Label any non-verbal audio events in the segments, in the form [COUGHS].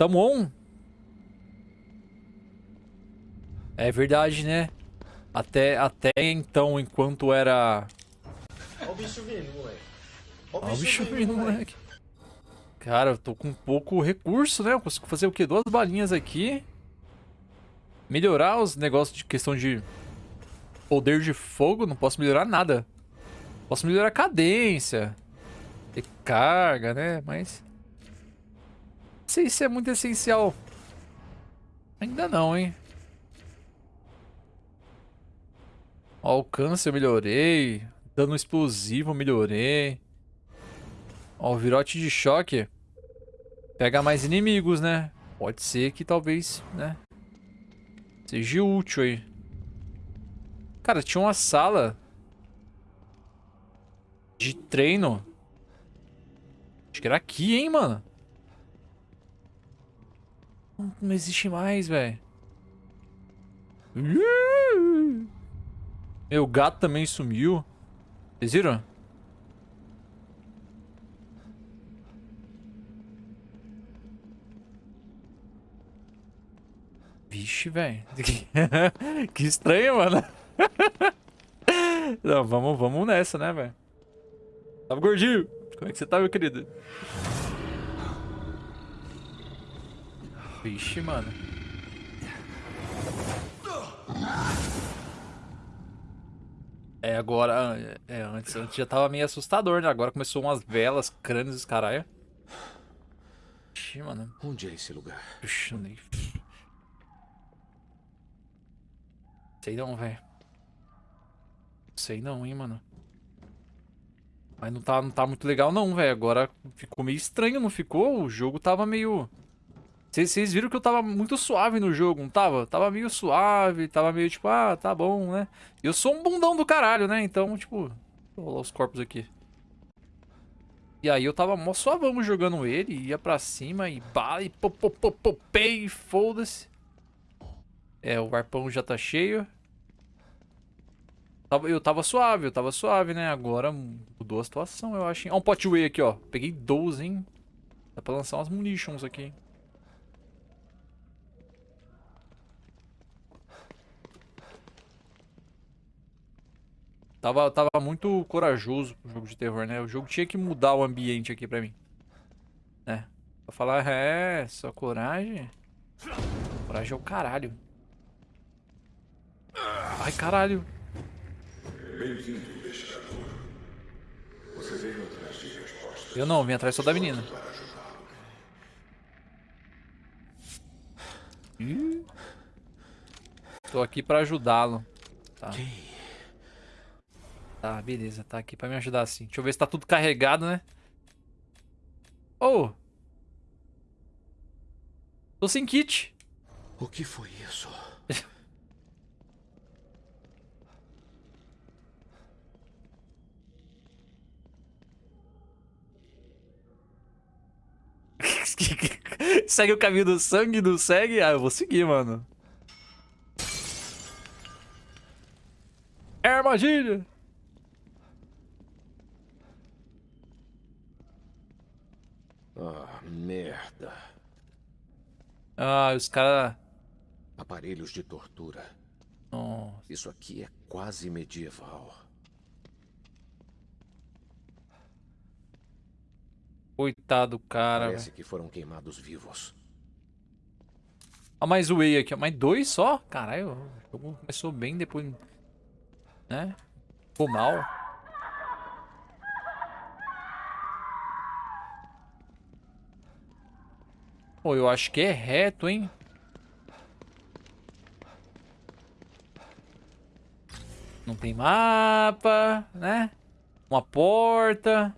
Tamo on? É verdade, né? Até, até então, enquanto era... Olha o bicho vindo, moleque. Olha o bicho vindo, moleque. Cara, eu tô com pouco recurso, né? Eu consigo fazer o quê? Duas balinhas aqui. Melhorar os negócios de questão de poder de fogo. Não posso melhorar nada. Posso melhorar a cadência. Ter carga, né? Mas... Sei se é muito essencial. Ainda não, hein? Alcance eu melhorei. Dano explosivo eu melhorei. Ó, o virote de choque. Pega mais inimigos, né? Pode ser que talvez, né? Seja útil aí. Cara, tinha uma sala de treino. Acho que era aqui, hein, mano? Não existe mais, velho. Meu gato também sumiu. Vocês viram? Vixe, velho. [LAUGHS] que estranho, mano. [LAUGHS] Não, vamos, vamos nessa, né, velho? Tava gordinho. Como é que você tá, meu querido? Vixe, mano. É, agora... É, antes, antes já tava meio assustador, né? Agora começou umas velas, crânios, os caralho. Vixe, mano. Onde é esse lugar? Puxa, nem... Sei não, velho. Sei não, hein, mano. Mas não tá, não tá muito legal não, velho. Agora ficou meio estranho, não ficou? O jogo tava meio... Vocês viram que eu tava muito suave no jogo, não tava? Tava meio suave, tava meio tipo, ah, tá bom, né? Eu sou um bundão do caralho, né? Então, tipo... Vou rolar os corpos aqui. E aí eu tava mó suavão jogando ele, ia pra cima e bala e popopopopei, foda-se. É, o arpão já tá cheio. Eu tava suave, eu tava suave, né? Agora mudou a situação, eu acho. Ó, um pot whey aqui, ó. Peguei 12, hein? Dá pra lançar umas munitions aqui. Tava, tava muito corajoso o jogo de terror, né? O jogo tinha que mudar o ambiente aqui pra mim. Né? Pra falar, é, só coragem. Coragem é o caralho. Ai, caralho. Bem-vindo. Você veio atrás de respostas. Eu não, vim atrás só da menina. Ih. Tô aqui pra ajudá-lo. Tá. Tá, beleza. Tá aqui pra me ajudar sim. Deixa eu ver se tá tudo carregado, né? Oh! Tô sem kit. O que foi isso? [LAUGHS] segue o caminho do sangue, não segue? Ah, eu vou seguir, mano. É armadilha! Ah, merda. Ah, os caras... Aparelhos de tortura. Nossa. Isso aqui é quase medieval. Coitado cara. Parece véio. que foram queimados vivos. Ah, mais o Whey aqui, Mais dois só? Caralho, o jogo começou bem depois. Né? Ficou mal. Pô, eu acho que é reto, hein? Não tem mapa, né? Uma porta.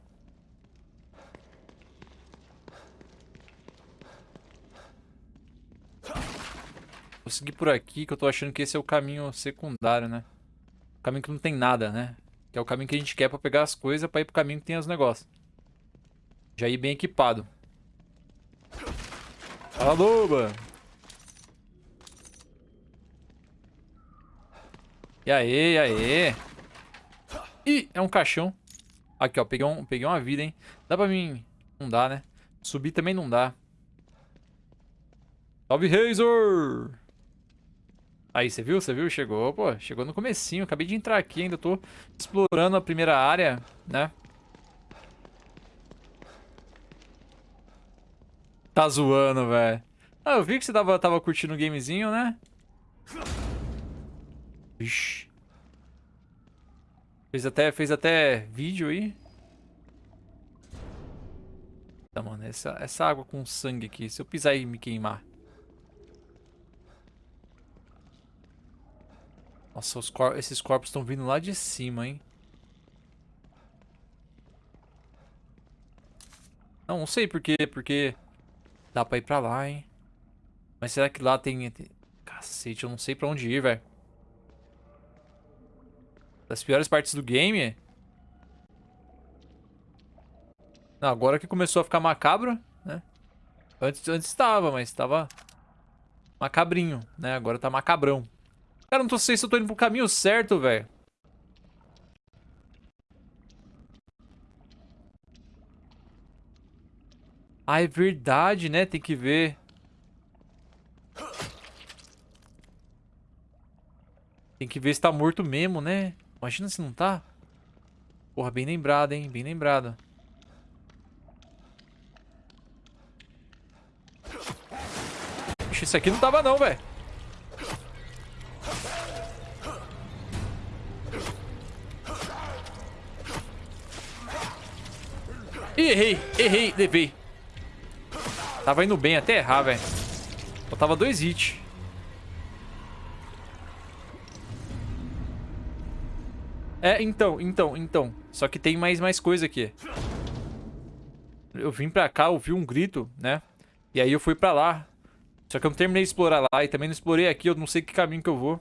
Vou seguir por aqui, que eu tô achando que esse é o caminho secundário, né? O caminho que não tem nada, né? Que é o caminho que a gente quer pra pegar as coisas, pra ir pro caminho que tem os negócios. Já ir bem equipado. Fala! E aí, e aí? Ih, é um caixão. Aqui, ó, peguei, um, peguei uma vida, hein? Dá pra mim... Não dá, né? Subir também não dá. Salve, Razor! Aí, você viu? Você viu? Chegou, pô. Chegou no comecinho. Acabei de entrar aqui ainda. Tô explorando a primeira área, né? Tá zoando, velho. Ah, eu vi que você tava, tava curtindo o gamezinho, né? Vixe. Fez até, fez até vídeo aí. Tá, mano. Essa, essa água com sangue aqui. Se eu pisar e me queimar. Nossa, cor esses corpos estão vindo lá de cima, hein? Não, não sei por quê, porque dá pra ir pra lá, hein? Mas será que lá tem... Cacete, eu não sei pra onde ir, velho. Das piores partes do game. Não, agora que começou a ficar macabro, né? Antes, antes estava, mas estava macabrinho, né? Agora tá macabrão. Cara, não tô sei se eu tô indo pro caminho certo, velho. Ah, é verdade, né? Tem que ver. Tem que ver se tá morto mesmo, né? Imagina se não tá. Porra, bem lembrado, hein? Bem lembrado. Ixi, isso aqui não tava não, velho. Errei, errei, levei. Tava indo bem até errar, velho. Faltava dois hits. É, então, então, então. Só que tem mais, mais coisa aqui. Eu vim pra cá, ouvi um grito, né? E aí eu fui pra lá. Só que eu não terminei de explorar lá e também não explorei aqui. Eu não sei que caminho que eu vou.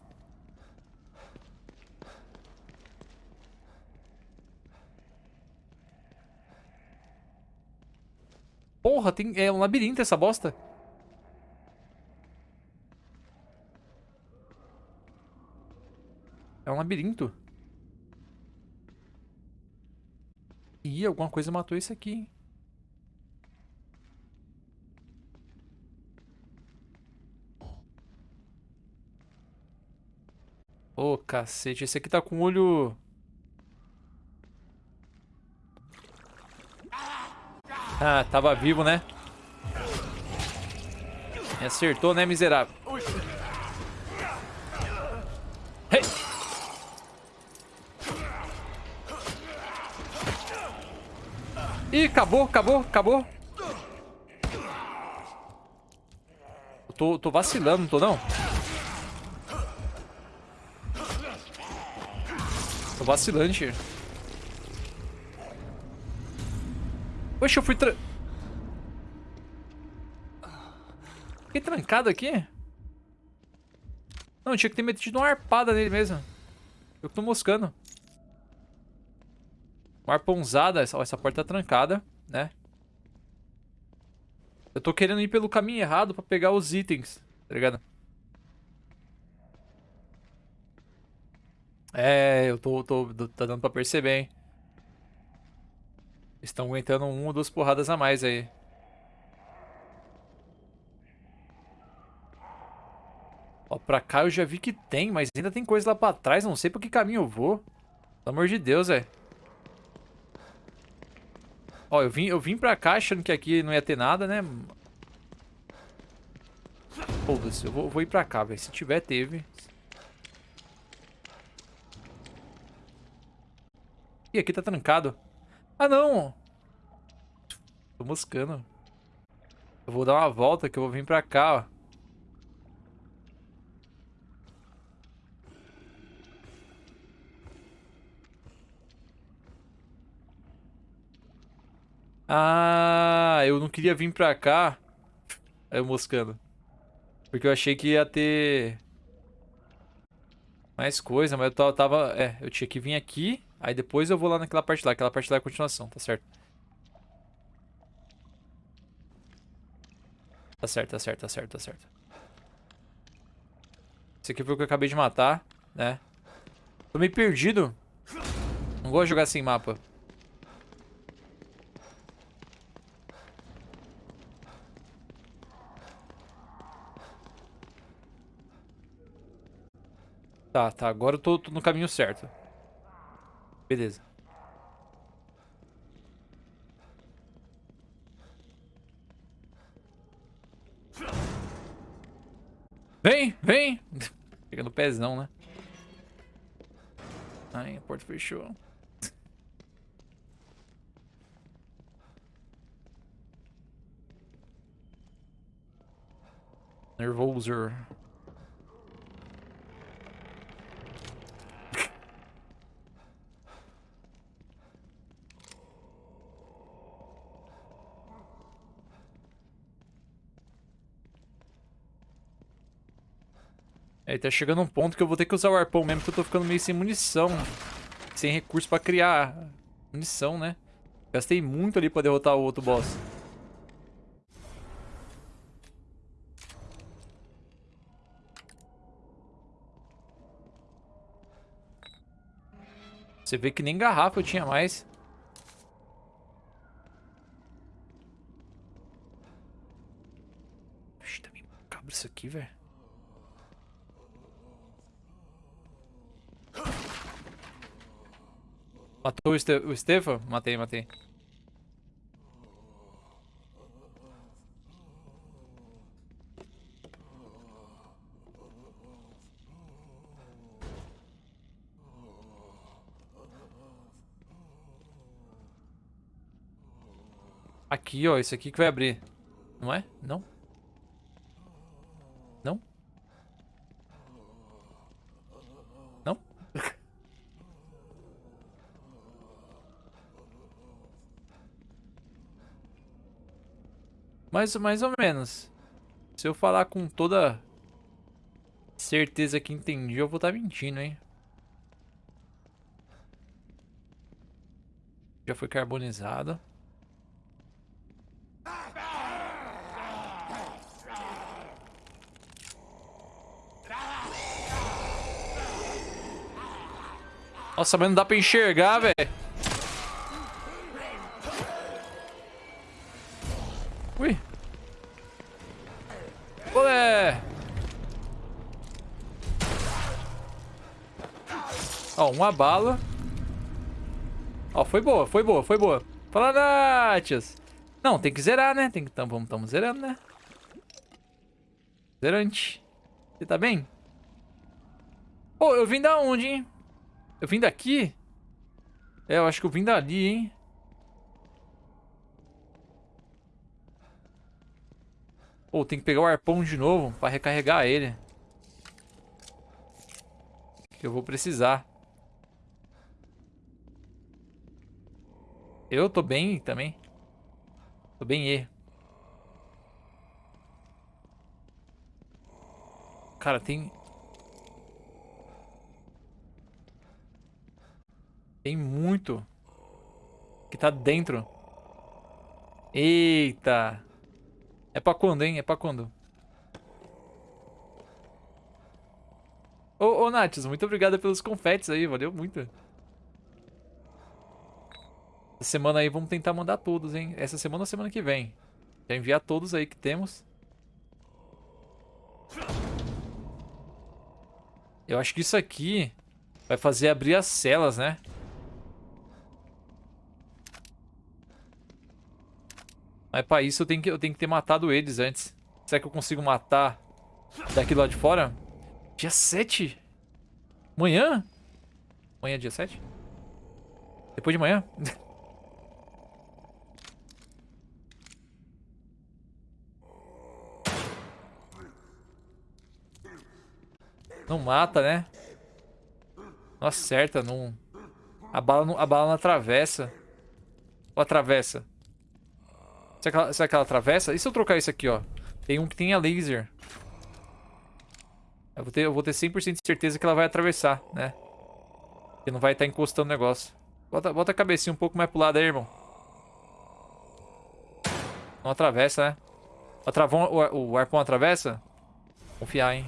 Porra, tem, é um labirinto essa bosta. É um labirinto. Ih, alguma coisa matou isso aqui, Ô, oh, cacete. Esse aqui tá com o olho... Ah, tava vivo, né? Me acertou, né, miserável? Hey! Ih, acabou, acabou, acabou. Eu tô, tô vacilando, não tô não? Tô vacilante. Oxe, eu fui tra... Fiquei trancado aqui? Não, tinha que ter metido uma arpada nele mesmo. Eu que tô moscando. Uma arponzada. Essa, essa porta tá trancada, né? Eu tô querendo ir pelo caminho errado pra pegar os itens, tá ligado? É, eu tô, tô, tá dando pra perceber, hein? Estão aguentando uma ou duas porradas a mais aí. Ó, pra cá eu já vi que tem, mas ainda tem coisa lá pra trás. Não sei por que caminho eu vou. Pelo amor de Deus, velho. Ó, eu vim, eu vim pra cá achando que aqui não ia ter nada, né? Foda-se, eu vou, vou ir pra cá, velho. Se tiver, teve. Ih, aqui tá trancado. Ah, não. Tô moscando. Eu vou dar uma volta que eu vou vir pra cá, ó. Ah, eu não queria vir pra cá. Aí eu moscando. Porque eu achei que ia ter... Mais coisa, mas eu tava... É, eu tinha que vir aqui. Aí depois eu vou lá naquela parte lá. Aquela parte lá é a continuação, tá certo. Tá certo, tá certo, tá certo, tá certo. Esse aqui foi o que eu acabei de matar, né? Tô meio perdido. Não gosto de jogar sem mapa. Tá, tá. Agora eu tô, tô no caminho certo. Beleza. Vem, vem! [LAUGHS] Pegando o pezão, né? Ai, a porta fechou. [LAUGHS] Nervoser. É, tá chegando um ponto que eu vou ter que usar o arpão mesmo, porque eu tô ficando meio sem munição. Sem recurso pra criar munição, né? Gastei muito ali pra derrotar o outro boss. Você vê que nem garrafa eu tinha mais. Puxa, tá meio macabro isso aqui, velho. Matou o, Este o Estefan? Matei, matei. Aqui, ó. Isso aqui que vai abrir. Não é? Não? Não? Mais, mais ou menos. Se eu falar com toda certeza que entendi, eu vou estar tá mentindo, hein? Já foi carbonizado. Nossa, mas não dá pra enxergar, velho. Uma bala. Ó, foi boa, foi boa, foi boa. Fala, Natias. Não, tem que zerar, né? Tem que... Então, vamos, zerando, né? Zerante. Você tá bem? Pô, eu vim da onde, hein? Eu vim daqui? É, eu acho que eu vim dali, hein? Pô, tem que pegar o arpão de novo pra recarregar ele. Que eu vou precisar. Eu tô bem também. Tô bem E. Cara, tem... Tem muito que tá dentro. Eita. É pra quando, hein? É pra quando? Ô, ô Natius, muito obrigado pelos confetes aí. Valeu muito. Essa semana aí vamos tentar mandar todos, hein? Essa semana ou semana que vem. Já enviar todos aí que temos. Eu acho que isso aqui vai fazer abrir as celas, né? Mas pra isso eu tenho, que, eu tenho que ter matado eles antes. Será que eu consigo matar daqui lá de fora? Dia 7? Amanhã? Amanhã é dia 7? Depois de manhã? [LAUGHS] Não mata, né? Não acerta, não... A bala não, a bala não atravessa. Ou atravessa? Será que, ela, será que ela atravessa? E se eu trocar isso aqui, ó? Tem um que tem a laser. Eu vou ter, eu vou ter 100% de certeza que ela vai atravessar, né? Que não vai estar tá encostando o negócio. Bota, bota a cabecinha um pouco mais pro lado aí, irmão. Não atravessa, né? O, o, o arpão atravessa? Confiar, hein?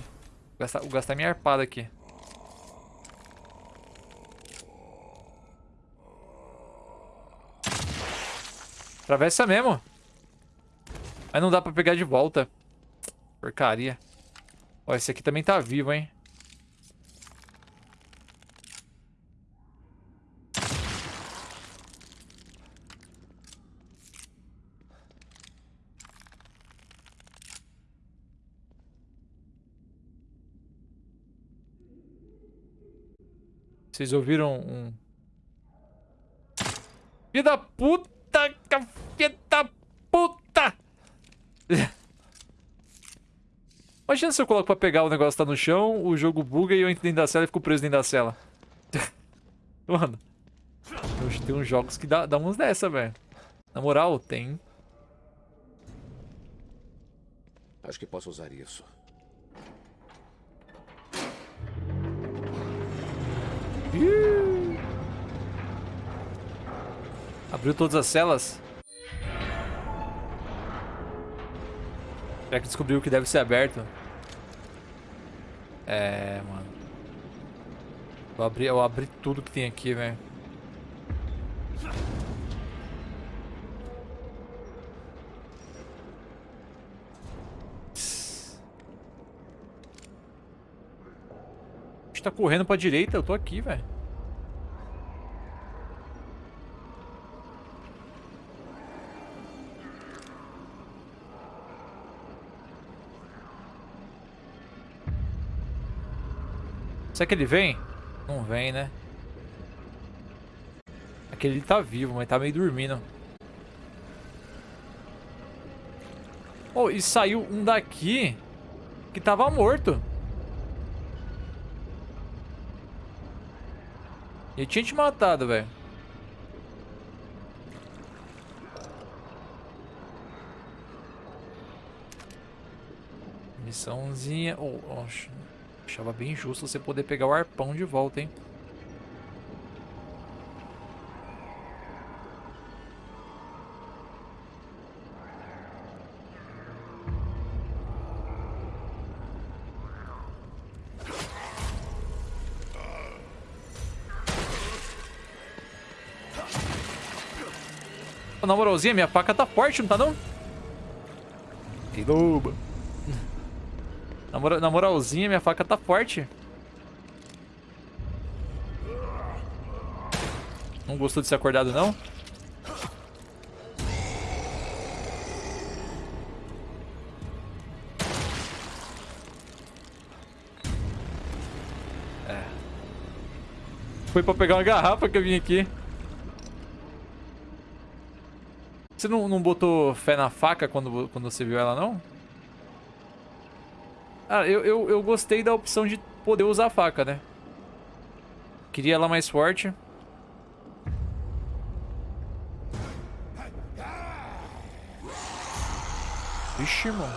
Gastar, vou gastar minha arpada aqui. Atravessa mesmo. Mas não dá pra pegar de volta. Porcaria. Ó, esse aqui também tá vivo, hein? Vocês ouviram um... Filho da puta! Filho da puta! [LAUGHS] Imagina se eu coloco pra pegar o negócio tá no chão, o jogo buga e eu entro dentro da cela e fico preso dentro da cela. [LAUGHS] Mano, tem uns jogos que dá, dá uns dessa, velho. Na moral, tem. Acho que posso usar isso. Abriu todas as celas. Será que descobriu que deve ser aberto? É, mano. Eu abri, eu abri tudo que tem aqui, velho. Tá correndo pra direita, eu tô aqui, velho. Será que ele vem? Não vem, né? Aquele tá vivo, mas tá meio dormindo. Oh, e saiu um daqui que tava morto. Ele tinha te matado, velho. Missãozinha. Oh, oh, achava bem justo você poder pegar o arpão de volta, hein? Na moralzinha, minha faca tá forte, não tá não? Que loba. Na, mora, na moralzinha, minha faca tá forte. Não gostou de ser acordado, não? É. Foi pra pegar uma garrafa que eu vim aqui. Você não, não botou fé na faca quando, quando você viu ela, não? Ah, eu, eu, eu gostei da opção de poder usar a faca, né? Queria ela mais forte. Vixe, mano.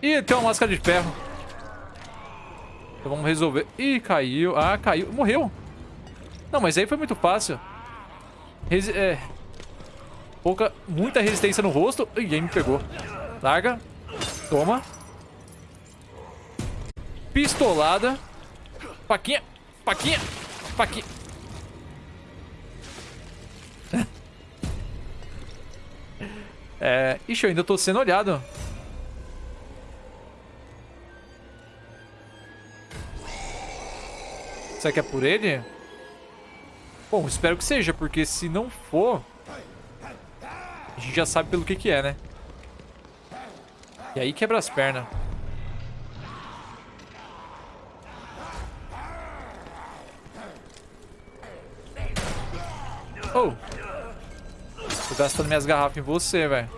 Ih, tem uma máscara de ferro. Então vamos resolver. Ih, caiu. Ah, caiu. Morreu. Não, mas aí foi muito fácil. Resi é... Pouca... Muita resistência no rosto. Ih, aí me pegou. Larga. Toma. Pistolada. Faquinha. Faquinha. Faquinha. [LAUGHS] é... Ixi, eu ainda tô sendo olhado. Será que é por ele? Bom, espero que seja, porque se não for... A gente já sabe pelo que que é, né? E aí quebra as pernas. Oh! Tô gastando minhas garrafas em você, velho.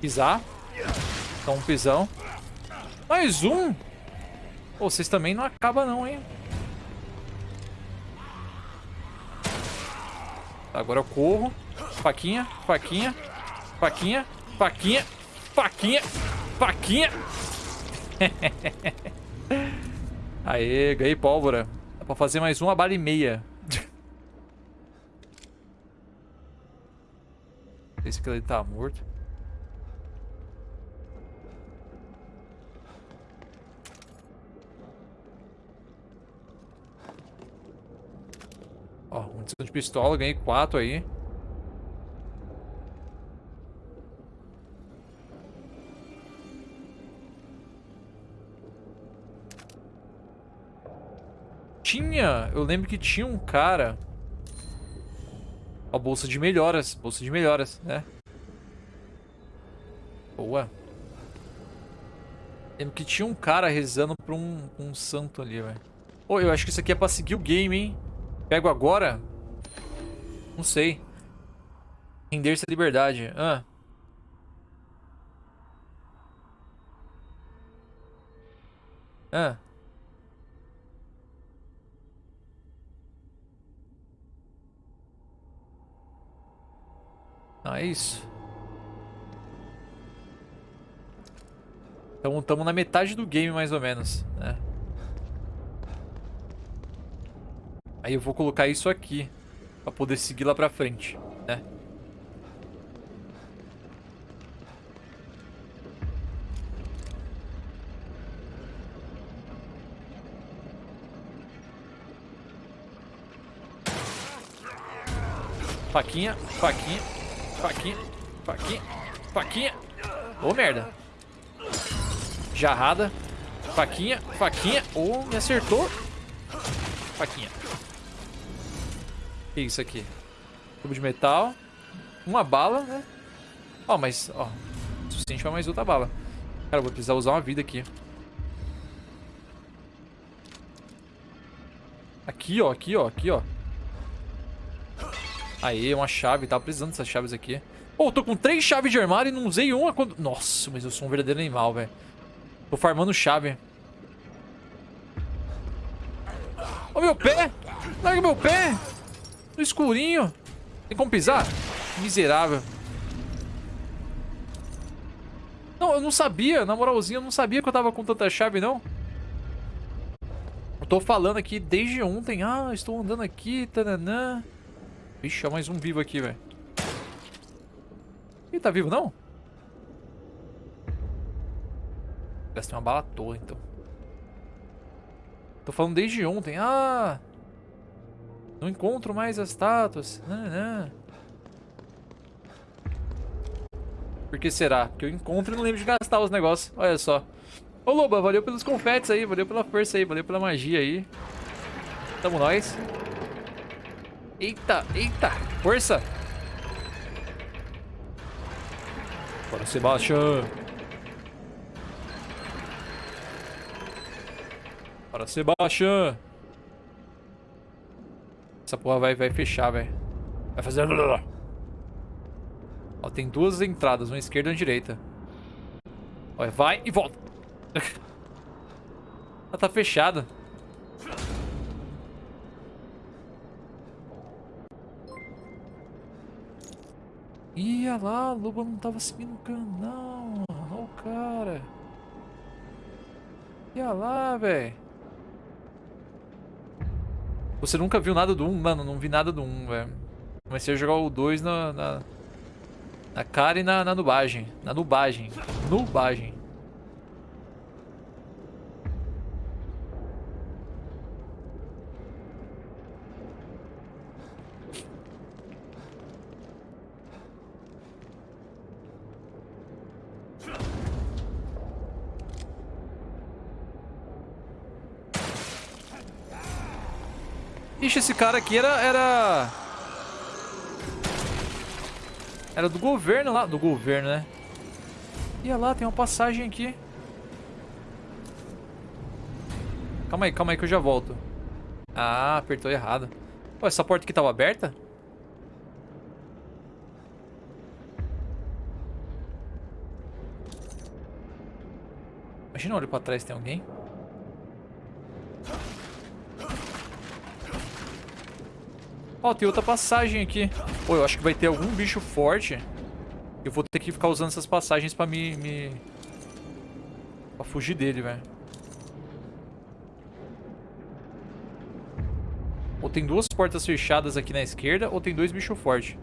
Pisar. Então um pisão. Mais um? Pô, vocês também não acabam não, hein? Agora eu corro. Faquinha, faquinha, faquinha, faquinha, faquinha, faquinha. [LAUGHS] Aê, ganhei pólvora. Dá pra fazer mais uma bala e meia. [LAUGHS] Esse aqui ele tá morto. Ó, munição de pistola, ganhei quatro aí. tinha... Eu lembro que tinha um cara... A bolsa de melhoras. Bolsa de melhoras, né? Boa. Lembro que tinha um cara rezando pra um, um santo ali, velho. Pô, eu acho que isso aqui é pra seguir o game, hein? Pego agora? Não sei. Render-se à liberdade. Ah. Ah. Ah, é isso. Então estamos na metade do game, mais ou menos, né? Aí eu vou colocar isso aqui. Pra poder seguir lá pra frente, né? Faquinha, faquinha, faquinha, faquinha, faquinha. Ô, oh, merda. Jarrada. Faquinha, faquinha. Oh, me acertou. Faquinha. Que é isso aqui? Tubo de metal. Uma bala, né? Ó, oh, mas, ó. suficiente pra mais outra bala. Cara, eu vou precisar usar uma vida aqui. Aqui, ó. Aqui, ó. Aqui, ó. Aí, uma chave. Tava precisando dessas chaves aqui. Pô, eu tô com três chaves de armário e não usei uma quando... Nossa, mas eu sou um verdadeiro animal, velho. Tô farmando chave. Ó meu pé! Larga meu pé! No escurinho. Tem como pisar? Miserável. Não, eu não sabia. Na moralzinha, eu não sabia que eu tava com tanta chave, não. Eu tô falando aqui desde ontem. Ah, estou andando aqui. Tananã. Vixe, mais um vivo aqui, velho. Ih, tá vivo não? Gastei uma bala à toa, então. Tô falando desde ontem. Ah! Não encontro mais as estátuas. Por que será? Porque eu encontro e não lembro de gastar os negócios. Olha só. Ô, Loba, valeu pelos confetes aí. Valeu pela força aí. Valeu pela magia aí. Tamo nós. Eita, eita. Força. Bora, Sebastião. Bora, Sebastião. Essa porra vai, vai fechar, velho. Vai fazer... Ó, tem duas entradas, uma esquerda e uma direita. Olha, vai e volta. [LAUGHS] Ela tá fechada. Ia lá, a loba não tava seguindo o canal. Olha o cara. Ia lá, velho. Você nunca viu nada do 1? Mano, não vi nada do 1, velho. Comecei a jogar o 2 na, na, na cara e na, na nubagem. Na nubagem. Nubagem. Ixi, esse cara aqui era... Era, era do governo lá. Do governo, né? Ia lá, tem uma passagem aqui. Calma aí, calma aí que eu já volto. Ah, apertou errado. Pô, essa porta aqui tava aberta? Imagina, olho pra trás, tem alguém? Ó, oh, tem outra passagem aqui. Pô, eu acho que vai ter algum bicho forte. Eu vou ter que ficar usando essas passagens pra me... me... Pra fugir dele, velho. Ou tem duas portas fechadas aqui na esquerda, ou tem dois bichos fortes.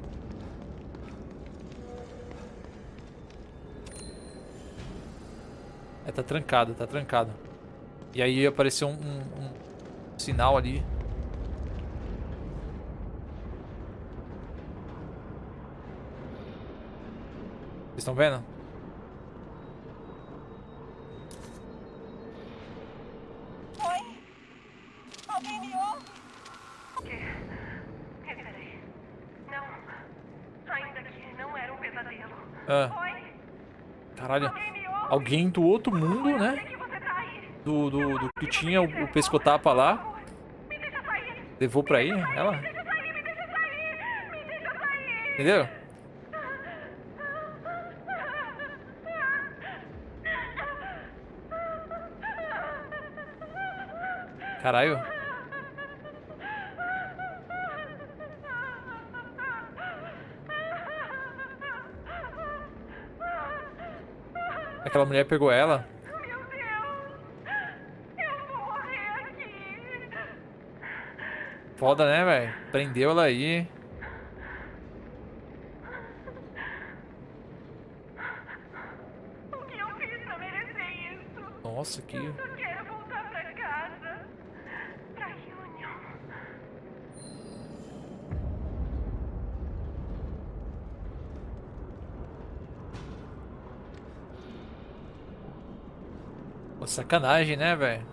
É, tá trancado, tá trancado. E aí apareceu um, um, um sinal ali. Vocês estão vendo? Oi? Alguém me ouve? O quê? Reverei. Não. Ainda que não era um pesadelo. Ah. Oi? Caralho. Alguém, me ouve? Alguém do outro mundo, né? É tá do, do, do que tinha o, o pescotapa lá. Levou pra aí ela? Entendeu? Caralho. Aquela mulher pegou ela. Meu Deus! Eu vou morrer aqui! Foda, né, velho? Prendeu ela aí. O que eu fiz pra merecer isso? Nossa, que... Eu quero voltar pra casa. Pra Union. Pô, sacanagem, né, velho?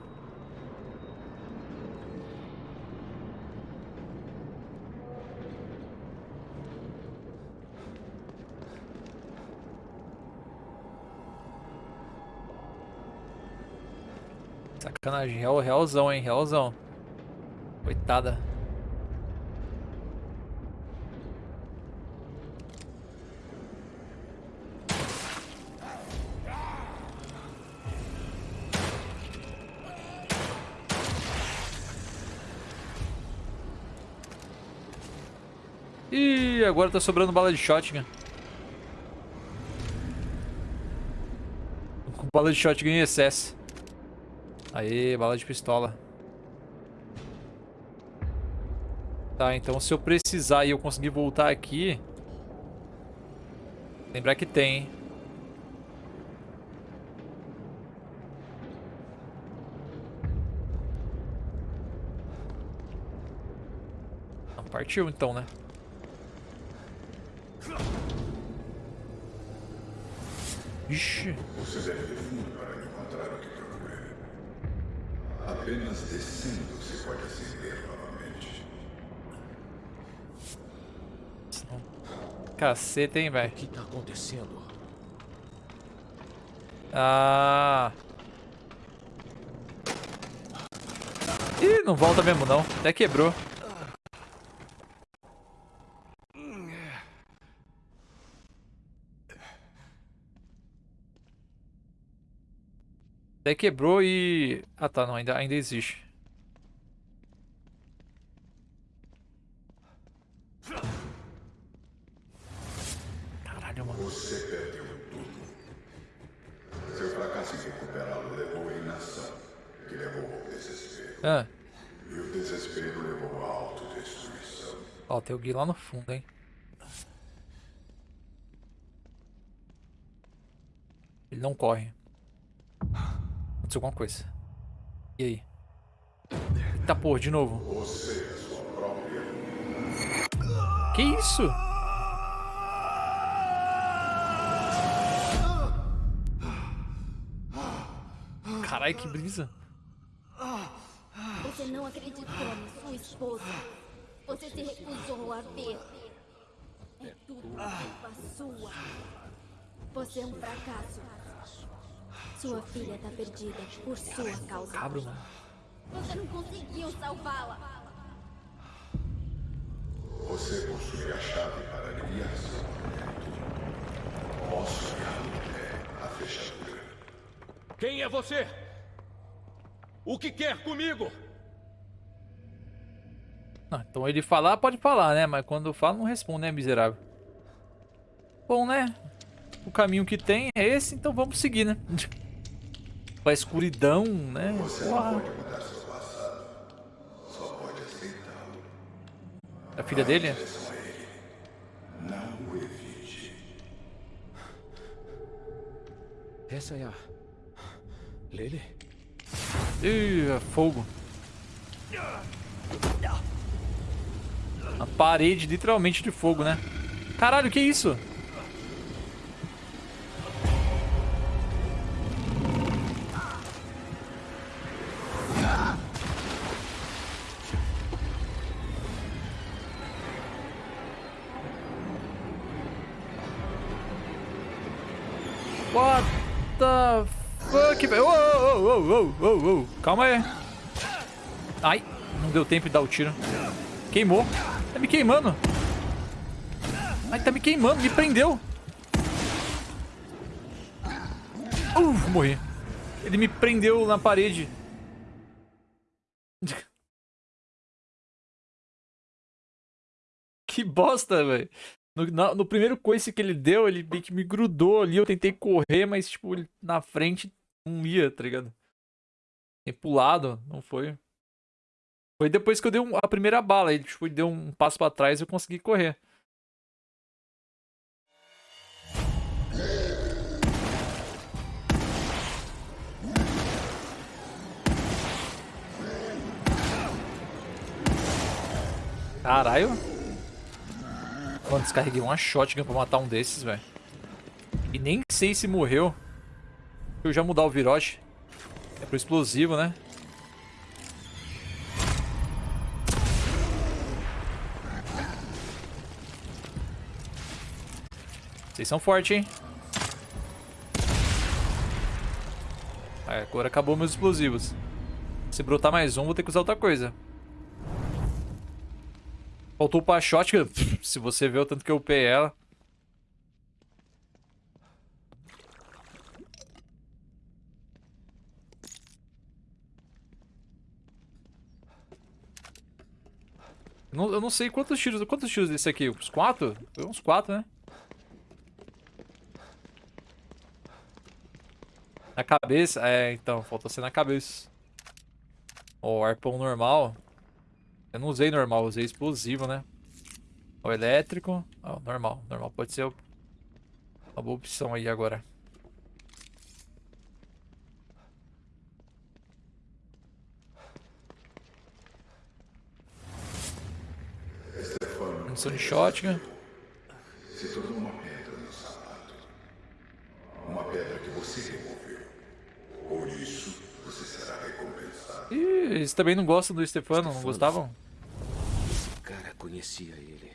Sacanagem, real, realzão, hein, realzão. Coitada. Agora tá sobrando bala de shotgun. Com bala de shotgun em excesso. Aê, bala de pistola. Tá, então se eu precisar e eu conseguir voltar aqui... Lembrar que tem, hein? Partiu então, né? Ixi. Você deve ir fundo para encontrar o que procura. Apenas descendo se pode acender novamente. Caceta, hein, velho? O que tá acontecendo? Ah. Ih, não volta mesmo não. Até quebrou. Até quebrou e... Ah tá, não, ainda, ainda existe. Caralho, mano. Você perdeu tudo. Seu fracasso em recuperá-lo levou à inação, que levou ao desespero. Ah, E o desespero levou à autodestruição. ó, tem o Gui lá no fundo, hein. Ele não corre. Aconteceu alguma coisa. E aí? Eita porra, de novo. Que isso? Caralho, que brisa. Você não acreditou na sua esposa. Você se recusou a ver. É tudo culpa sua. Você é um fracasso. Sua filha tá perdida por sua causa. Cabro, mano. Você não conseguiu salvá-la. Você possui a chave para aliviar seu momento. Posso até a fechadura. Quem é você? O que quer comigo? Ah, então ele falar, pode falar, né? Mas quando fala, não responde, né, miserável? Bom, né? O caminho que tem é esse, então vamos seguir, né? [LAUGHS] Pra escuridão, né? Você não Porra. pode mudar seu passado. Só pode aceitá-lo. A filha dele? Não evite. Essa é a... Lele? Ih, é fogo. A parede literalmente de fogo, né? Caralho, que isso? Ô, ô, ô. Calma aí. Ai, não deu tempo de dar o tiro. Queimou. Tá me queimando. Ai, tá me queimando, me prendeu. Uh, morri. Ele me prendeu na parede. que bosta, velho. No, no, primeiro coice que ele deu, ele meio que me grudou ali. Eu tentei correr, mas, tipo, na frente não ia, tá ligado? Tem pulado, não foi. Foi depois que eu dei um, a primeira bala. Ele, tipo, deu um passo pra trás e eu consegui correr. Caralho. Mano, descarreguei uma shotgun pra matar um desses, velho. E nem sei se morreu. Eu já mudar o virote. É pro explosivo, né? Vocês são fortes, hein? agora acabou meus explosivos. Se brotar mais um, vou ter que usar outra coisa. Faltou pra shotgun. [LAUGHS] Se você vê o tanto que eu upei ela. Não, eu não sei quantos tiros. Quantos tiros desse aqui? Uns quatro? Uns quatro, né? Na cabeça? É, então, faltou ser na cabeça. Ó, oh, arpão normal. Eu não usei normal, usei explosivo, né? O elétrico. Oh, normal, normal. Pode ser uma boa opção aí agora. Munição de shotgun. Se tornou uma pedra no sapato. Uma pedra que você removeu. Por isso, você será recompensado. Ih, eles também não gostam do Stefano, não gostavam? conhecia ele.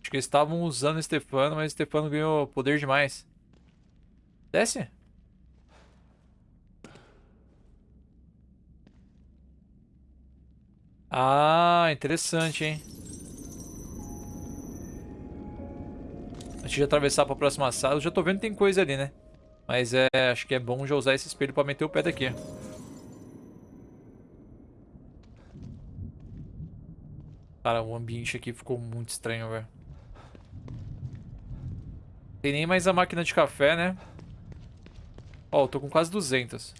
Acho que eles estavam usando o Stefano, mas o Stefano ganhou poder demais. Desce. Ah, interessante, hein? Antes de atravessar para a próxima sala, eu já tô vendo que tem coisa ali, né? Mas é, acho que é bom já usar esse espelho pra meter o pé daqui. Cara, o ambiente aqui ficou muito estranho, velho. Tem nem mais a máquina de café, né? Ó, eu tô com quase 200.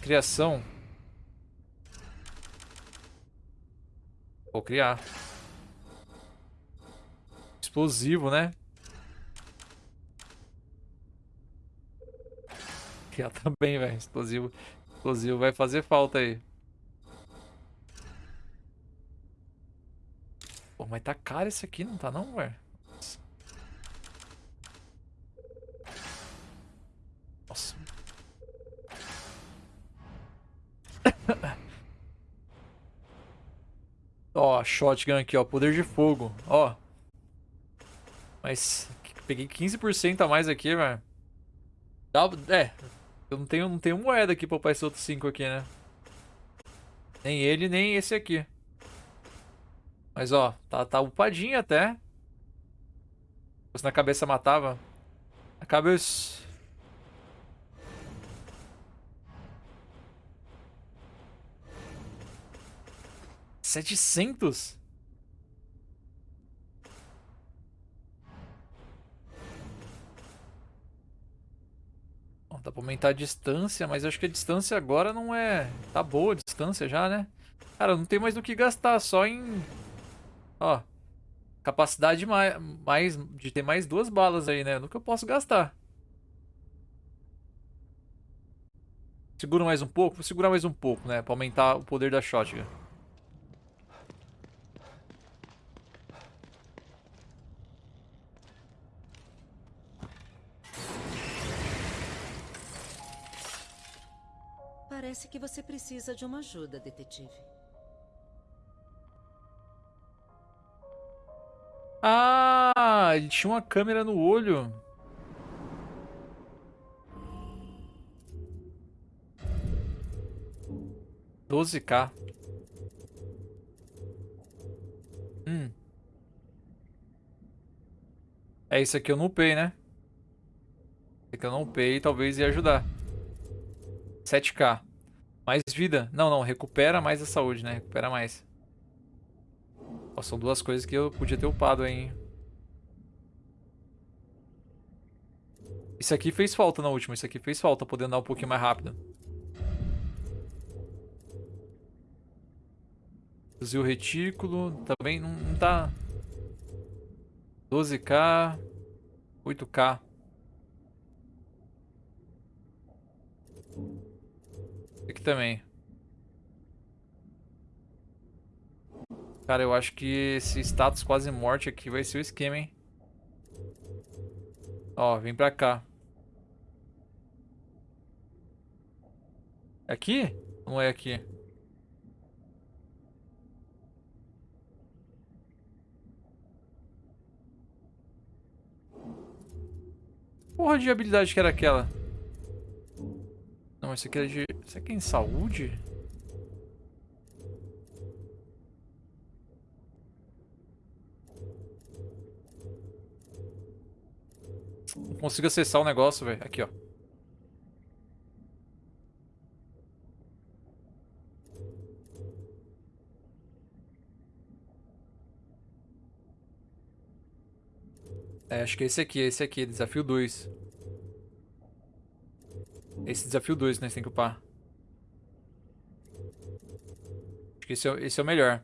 Criação. Vou criar. Explosivo, né? criar [LAUGHS] também, velho. Explosivo, explosivo vai fazer falta aí. Pô, mas tá caro esse aqui, não tá não, velho? Ó, shotgun aqui, ó. Poder de fogo, ó. Mas peguei 15% a mais aqui, velho. É, eu não tenho, não tenho moeda aqui pra upar esse outro 5 aqui, né? Nem ele, nem esse aqui. Mas, ó, tá, tá upadinho até. Se na cabeça matava. Na cabeça... Setecentos? dá pra aumentar a distância, mas acho que a distância agora não é... Tá boa a distância já, né? Cara, não tem mais do que gastar, só em... Ó, capacidade mais, mais de ter mais duas balas aí, né? No que eu posso gastar. Segura mais um pouco? Vou segurar mais um pouco, né? Pra aumentar o poder da shotgun. Parece que você precisa de uma ajuda, detetive. Ah, ele tinha uma câmera no olho. Doze K. Hum. É isso aqui eu não upei, né? Isso aqui eu não upei, talvez ia ajudar. 7K. Mais vida. Não, não, recupera mais a saúde, né? Recupera mais. Ó, são duas coisas que eu podia ter upado aí, hein? Isso aqui fez falta na última, isso aqui fez falta, poder andar um pouquinho mais rápido. Fuzil retículo, também não, não tá... 12k, 8k. Aqui também. Cara, eu acho que esse status quase morte aqui vai ser o esquema, hein? Ó, vem pra cá. Aqui? Não é aqui? Porra de habilidade que era aquela? Não, esse aqui é de... Isso aqui é em saúde? Não consigo acessar o negócio, velho. Aqui, ó. É, acho que é esse aqui, é esse aqui, desafio 2. Esse desafio 2 nós tem que upar. Acho que esse é, esse é o melhor.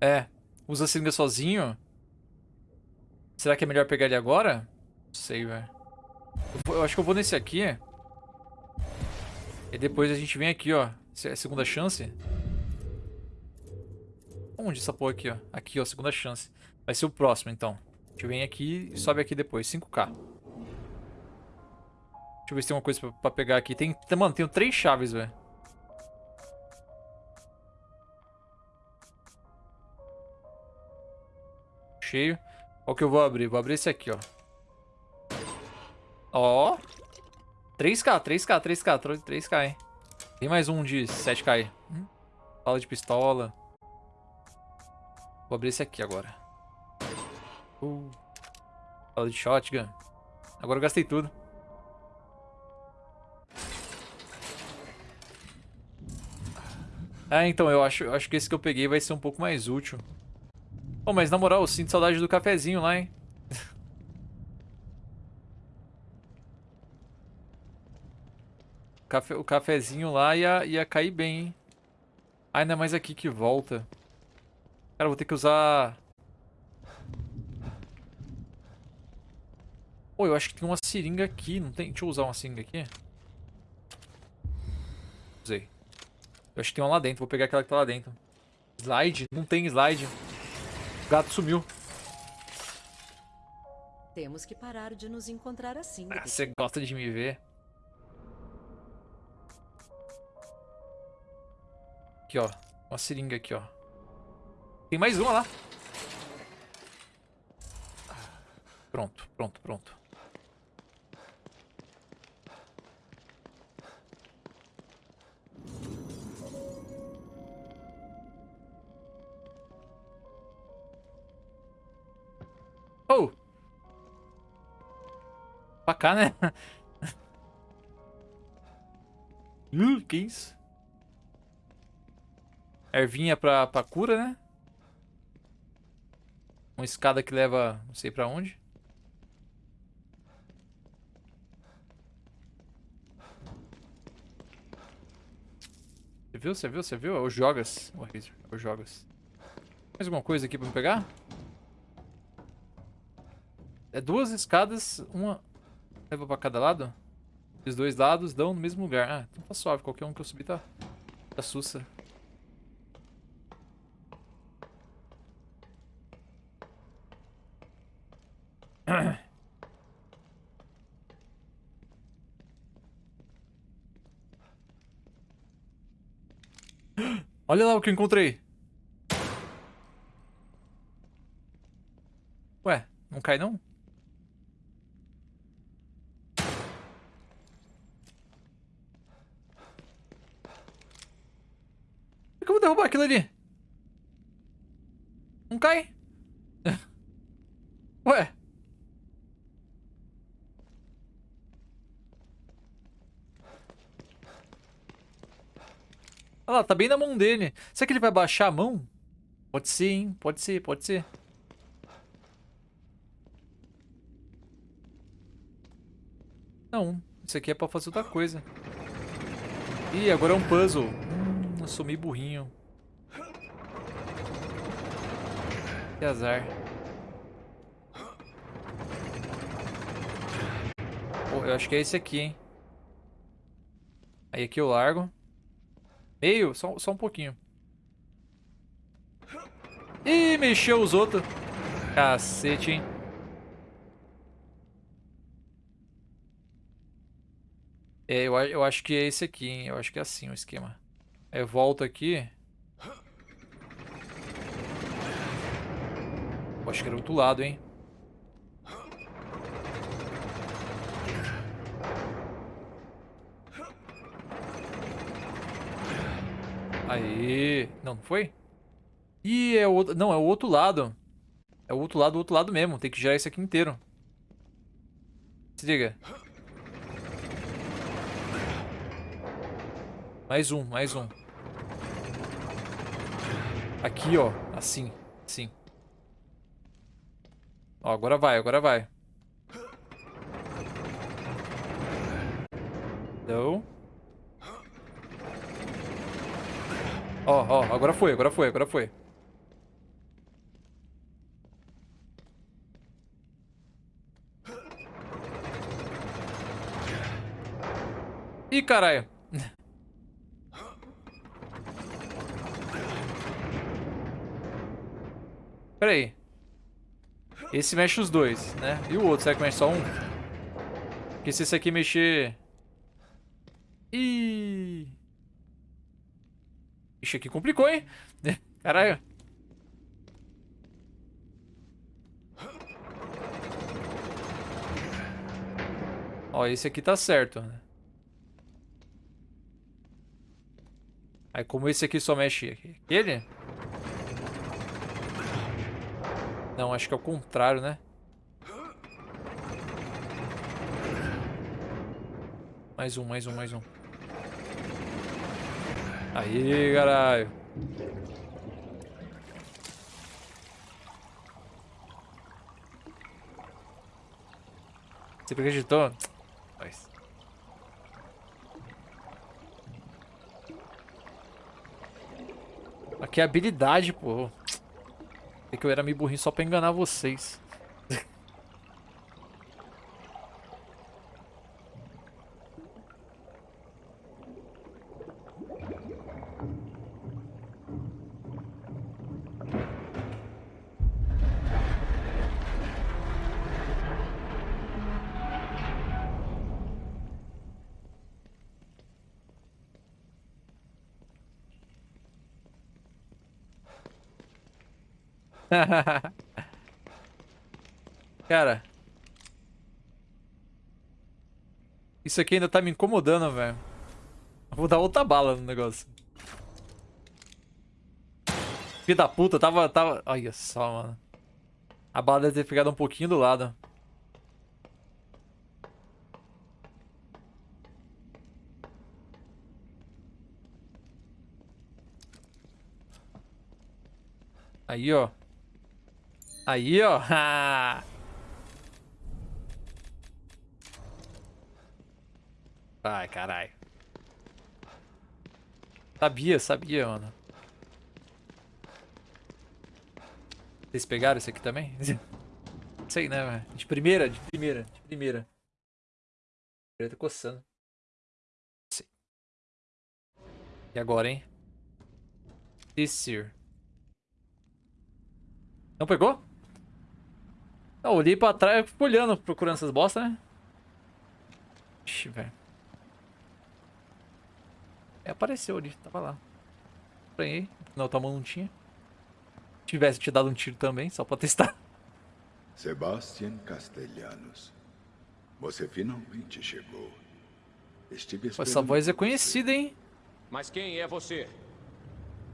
É, usa a seringa sozinho. Será que é melhor pegar ele agora? Não sei, velho. Eu, eu, acho que eu vou nesse aqui. E depois a gente vem aqui, ó. É segunda chance. Onde essa porra aqui, ó? Aqui, ó, segunda chance. Vai ser o próximo, então. A gente vem aqui e sobe aqui depois. 5k. Deixa eu ver se tem uma coisa pra, pra pegar aqui. Tem, mano, tenho três chaves, velho. Cheio. Qual que eu vou abrir? Vou abrir esse aqui, ó. Ó. 3k, 3k, 3k, 3k, hein. Tem mais um de 7k aí. Hum? Fala de pistola. Vou abrir esse aqui agora. Uh, de shotgun. Agora eu gastei tudo. Ah, então, eu acho, acho que esse que eu peguei vai ser um pouco mais útil. Oh, mas na moral, eu sinto saudade do cafezinho lá, hein? [LAUGHS] o, cafezinho lá ia, ia cair bem, hein? Ah, ainda mais aqui que volta. Cara, vou ter que usar Pô, eu acho que tem uma seringa aqui, não tem? Deixa eu usar uma seringa aqui. Usei. Eu acho que tem uma lá dentro, vou pegar aquela que tá lá dentro. Slide? Não tem slide. O gato sumiu. Temos que parar de nos encontrar assim. Ah, você gosta de me ver. Aqui, ó. Uma seringa aqui, ó. Tem mais uma lá. Pronto, pronto, pronto. Cá, né? uh, [LAUGHS] que isso? Ervinha pra, pra cura, né? Uma escada que leva não sei pra onde. Você viu? Você viu? Você viu? É o Jogas. O Razer. É o Jogas. Mais alguma coisa aqui pra me pegar? É duas escadas, uma leva pra cada lado. Os dois lados dão no mesmo lugar. Ah, então tá suave. Qualquer um que eu subir tá, tá sussa. [COUGHS] Olha lá o que eu encontrei. Não cai, não? Por que eu vou derrubar aquilo ali? Não cai? [LAUGHS] Ué? Olha lá, tá bem na mão dele. Será que ele vai baixar a mão? Pode ser, hein? Pode ser, pode ser. Não, isso aqui é pra fazer outra coisa. Ih, agora é um puzzle. Meio burrinho. Que azar. Eu acho que é esse aqui, hein? Aí aqui eu largo. Meio? Só, só um pouquinho. Ih, mexeu os outros. Cacete, hein? É, eu, eu acho que é esse aqui, hein? Eu acho que é assim o esquema. Eu volto aqui. Eu acho que era outro lado, hein? Aí, não, não foi? Ih, é o outro, não, é o outro lado. É o outro lado, o outro lado mesmo. Tem que girar esse aqui inteiro. Se liga. Mais um, mais um. Aqui, ó. Assim, assim. Ó, agora vai, agora vai. Não. Ó, ó, agora foi, agora foi, agora foi. Ih, caralho. [LAUGHS] Pera aí. Esse mexe os dois, né? E o outro, será que mexe só um? Porque se esse aqui mexer... Ih... Ixi, aqui complicou, hein? [LAUGHS] Caralho. Ó, esse aqui tá certo, né? Aí como esse aqui só mexe aquele... Não, acho que é o contrário, né? Mais um, mais um, mais um. Aí, caralho. Você acreditou? Mas... Aqui é habilidade, pô. É que eu era meio burrinho só pra enganar vocês. [LAUGHS] Cara. Isso aqui ainda tá me incomodando, velho. Vou dar outra bala no negócio. Filho da puta, tava, tava... Olha só, mano. A bala deve ter pegado um pouquinho do lado. Aí, ó. Aí, ó. [LAUGHS] Ai, caralho. Sabia, sabia, mano. Vocês pegaram esse aqui também? [LAUGHS] Sei, né, De primeira, de primeira, de primeira. Primeira tá coçando. Sei. E agora, hein? This year. Não pegou? Eu olhei pra trás, e fico olhando, procurando essas bostas, né? Ixi, velho. É, apareceu ali, tava lá. Estranhei, na outra mão não tinha. Se tivesse te dado um tiro também, só pra testar. Sebastian Castellanos. Você finalmente chegou. Estive esperando essa voz é conhecida, hein? Mas quem é você?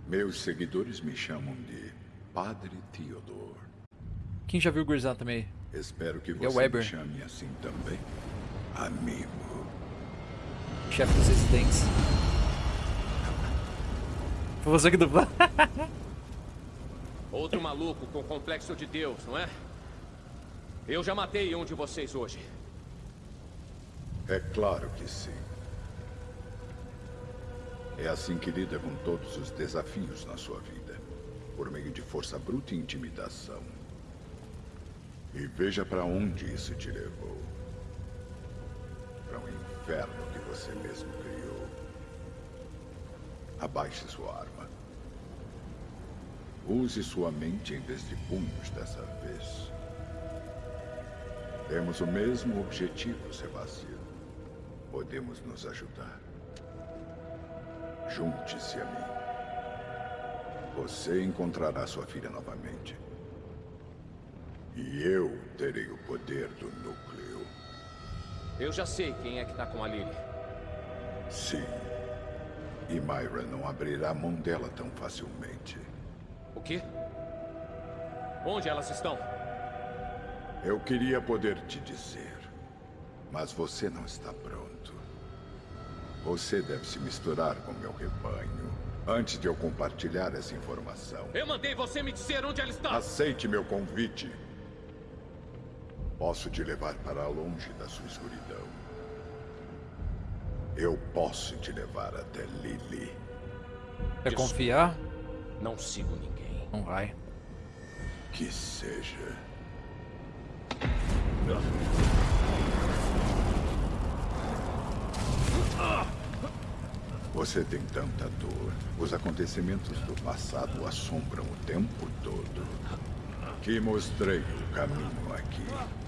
Meus seguidores me chamam de Padre Theodore. Quem já viu o Gurzão também? Espero que É o você me Weber. chame assim também. Amigo. Chefe dos residentes. Foi você que dublou? [LAUGHS] Outro maluco com complexo de Deus, não é? Eu já matei um de vocês hoje. É claro que sim. É assim que lida com todos os desafios na sua vida. Por meio de força bruta e intimidação. E veja para onde isso te levou. Para um inferno que você mesmo criou. Abaixe sua arma. Use sua mente em vez de punhos dessa vez. Temos o mesmo objetivo, Sebastião. Podemos nos ajudar. Junte-se a mim. Você encontrará sua filha novamente. E eu terei o poder do núcleo. Eu já sei quem é que tá com a Lily. Sim. E Myra não abrirá mão dela tão facilmente. O quê? Onde elas estão? Eu queria poder te dizer, mas você não está pronto. Você deve se misturar com meu rebanho antes de eu compartilhar essa informação. Eu mandei você me dizer onde ela está! Aceite meu convite. Posso te levar para longe da sua escuridão. Eu posso te levar até Lily. Quer confiar? Não sigo ninguém. Não vai. Que seja. Você tem tanta dor. Os acontecimentos do passado assombram o tempo todo. Que mostrei o caminho aqui.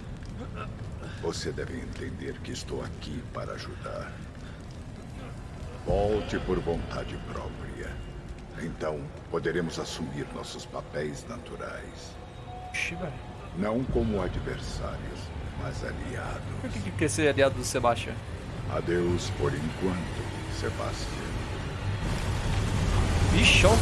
Você deve entender que estou aqui para ajudar. Volte por vontade própria. Então, poderemos assumir nossos papéis naturais. Não como adversários, mas aliados. Por que que quer ser aliado do Sebastian? Adeus por enquanto, Sebastião. Ixi, ó.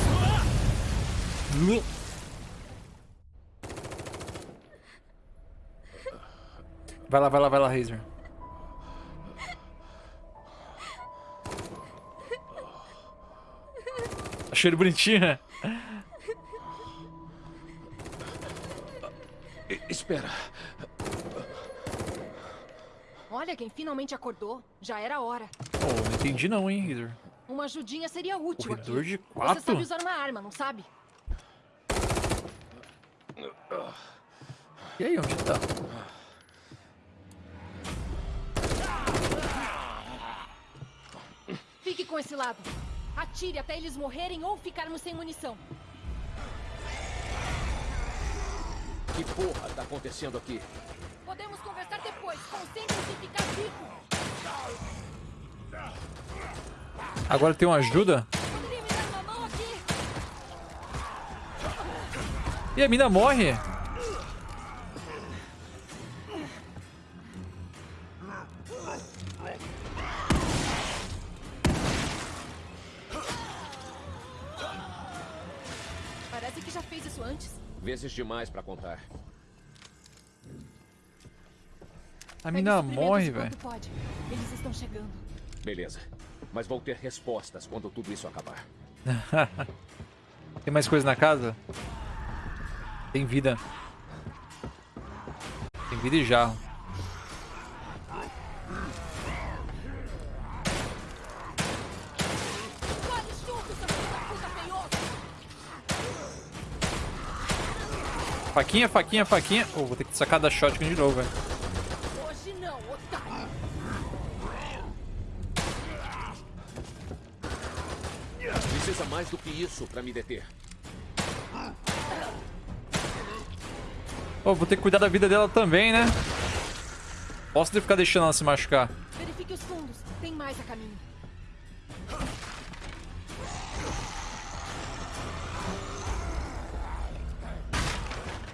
Vai lá, vai lá, vai lá, Razer. Achei ele bonitinho, né? Espera. Olha quem finalmente acordou. Já era hora. Oh, não entendi não, hein, Razer. Uma ajudinha seria útil Corredor aqui. de Você quatro? sabe usar uma arma, não sabe? E aí, onde tá? Fique com esse lado. Atire até eles morrerem ou ficarmos sem munição. Que porra tá acontecendo aqui? Podemos conversar depois. Concentre-se em ficar vivo. Agora tem uma ajuda? Poderia me dar uma mão aqui? E a mina morre? Vezes demais pra contar. A mina morre, velho. Eles estão chegando. Beleza. Mas vou ter respostas quando tudo isso acabar. [LAUGHS] Tem mais coisa na casa? Tem vida. Tem vida e jarro. Faquinha, faquinha, faquinha. Oh, vou ter que sacar da shotgun de novo, velho. Hoje não, otário! Precisa mais do que isso pra me deter. Oh, vou ter que cuidar da vida dela também, né? Posso ter que ficar deixando ela se machucar. Verifique os fundos. Tem mais a caminho.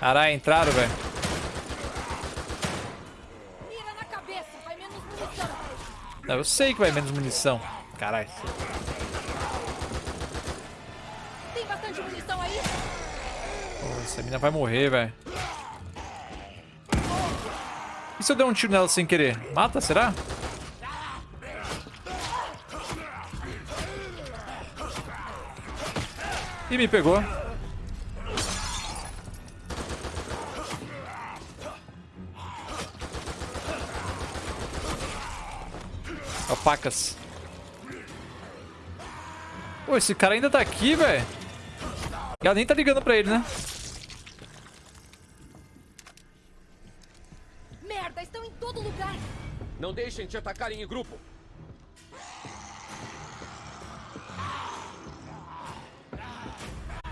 Caralho, entraram, velho. Eu sei que vai menos munição. Caralho. Tem bastante munição aí? Essa mina vai morrer, velho. E se eu der um tiro nela sem querer? Mata, será? E me pegou. Alpacas. Pô, esse cara ainda tá aqui, velho. Ela nem tá ligando pra ele, né? Merda, estão em todo lugar. Não deixem te atacarem em grupo.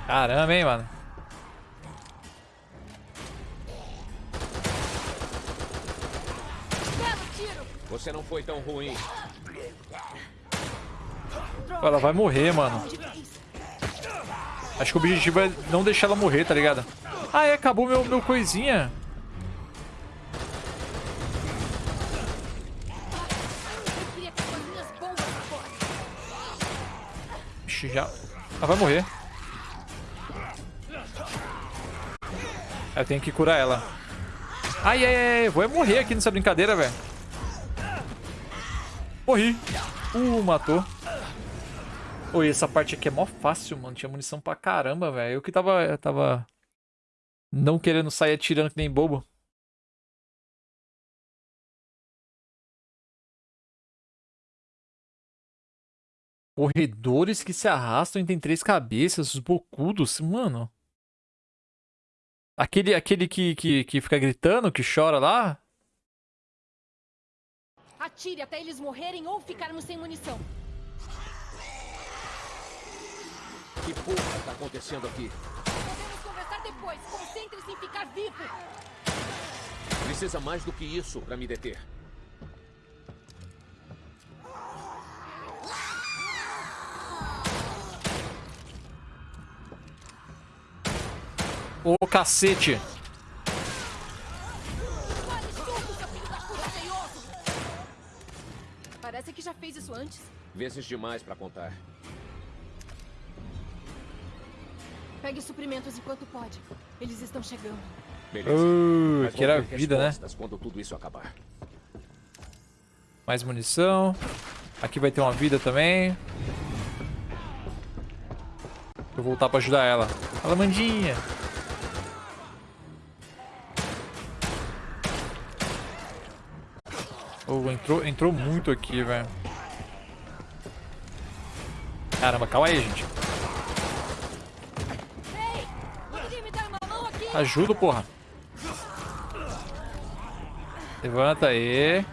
Caramba, hein, mano. Você não foi tão ruim. Ela vai morrer, mano. Acho que o objetivo é não deixar ela morrer, tá ligado? Ah, é, acabou meu, meu coisinha. Ixi, já... Ela vai morrer. Eu tenho que curar ela. Ai, ai, ai. Vou é morrer aqui nessa brincadeira, velho. Morri. Uh, matou. Oi, essa parte aqui é mó fácil, mano. Tinha munição pra caramba, velho. Eu que tava, eu tava não querendo sair atirando que nem bobo. Corredores que se arrastam e tem três cabeças, os bocudos, mano. Aquele, aquele que, que, que fica gritando, que chora lá. Atire até eles morrerem ou ficarmos sem munição. Que porra tá acontecendo aqui? Podemos conversar depois. Concentre-se em ficar vivo. Precisa mais do que isso pra me deter. Ô, cacete. Da puta feioso. Parece que já fez isso antes. Vezes demais pra contar. Pegue suprimentos enquanto pode. Eles estão chegando. Beleza. Uh, que era ter vida, né? quando tudo isso acabar. Mais munição. Aqui vai ter uma vida também. Vou voltar pra ajudar ela. Fala, Mandinha. Oh, entrou, entrou muito aqui, velho. Caramba, calma aí, gente. Ei! Poderia me dar uma mão aqui? Ajuda, porra. Levanta aí.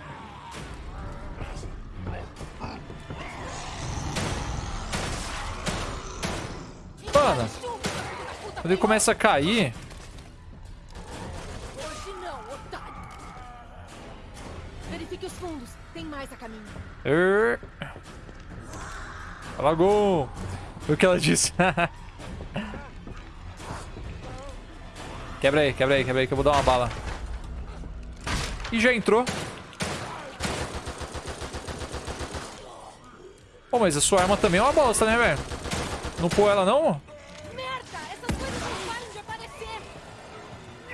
Mano, quando ele começa a cair... Verifique os fundos. Tem mais a caminho. Alagou. Foi o que ela disse. [LAUGHS] quebra aí, quebra aí, quebra aí que eu vou dar uma bala. E já entrou. Pô, mas a sua arma também é uma bosta, né, velho? Não pôr ela, não? Merda! Essas coisas não param de aparecer!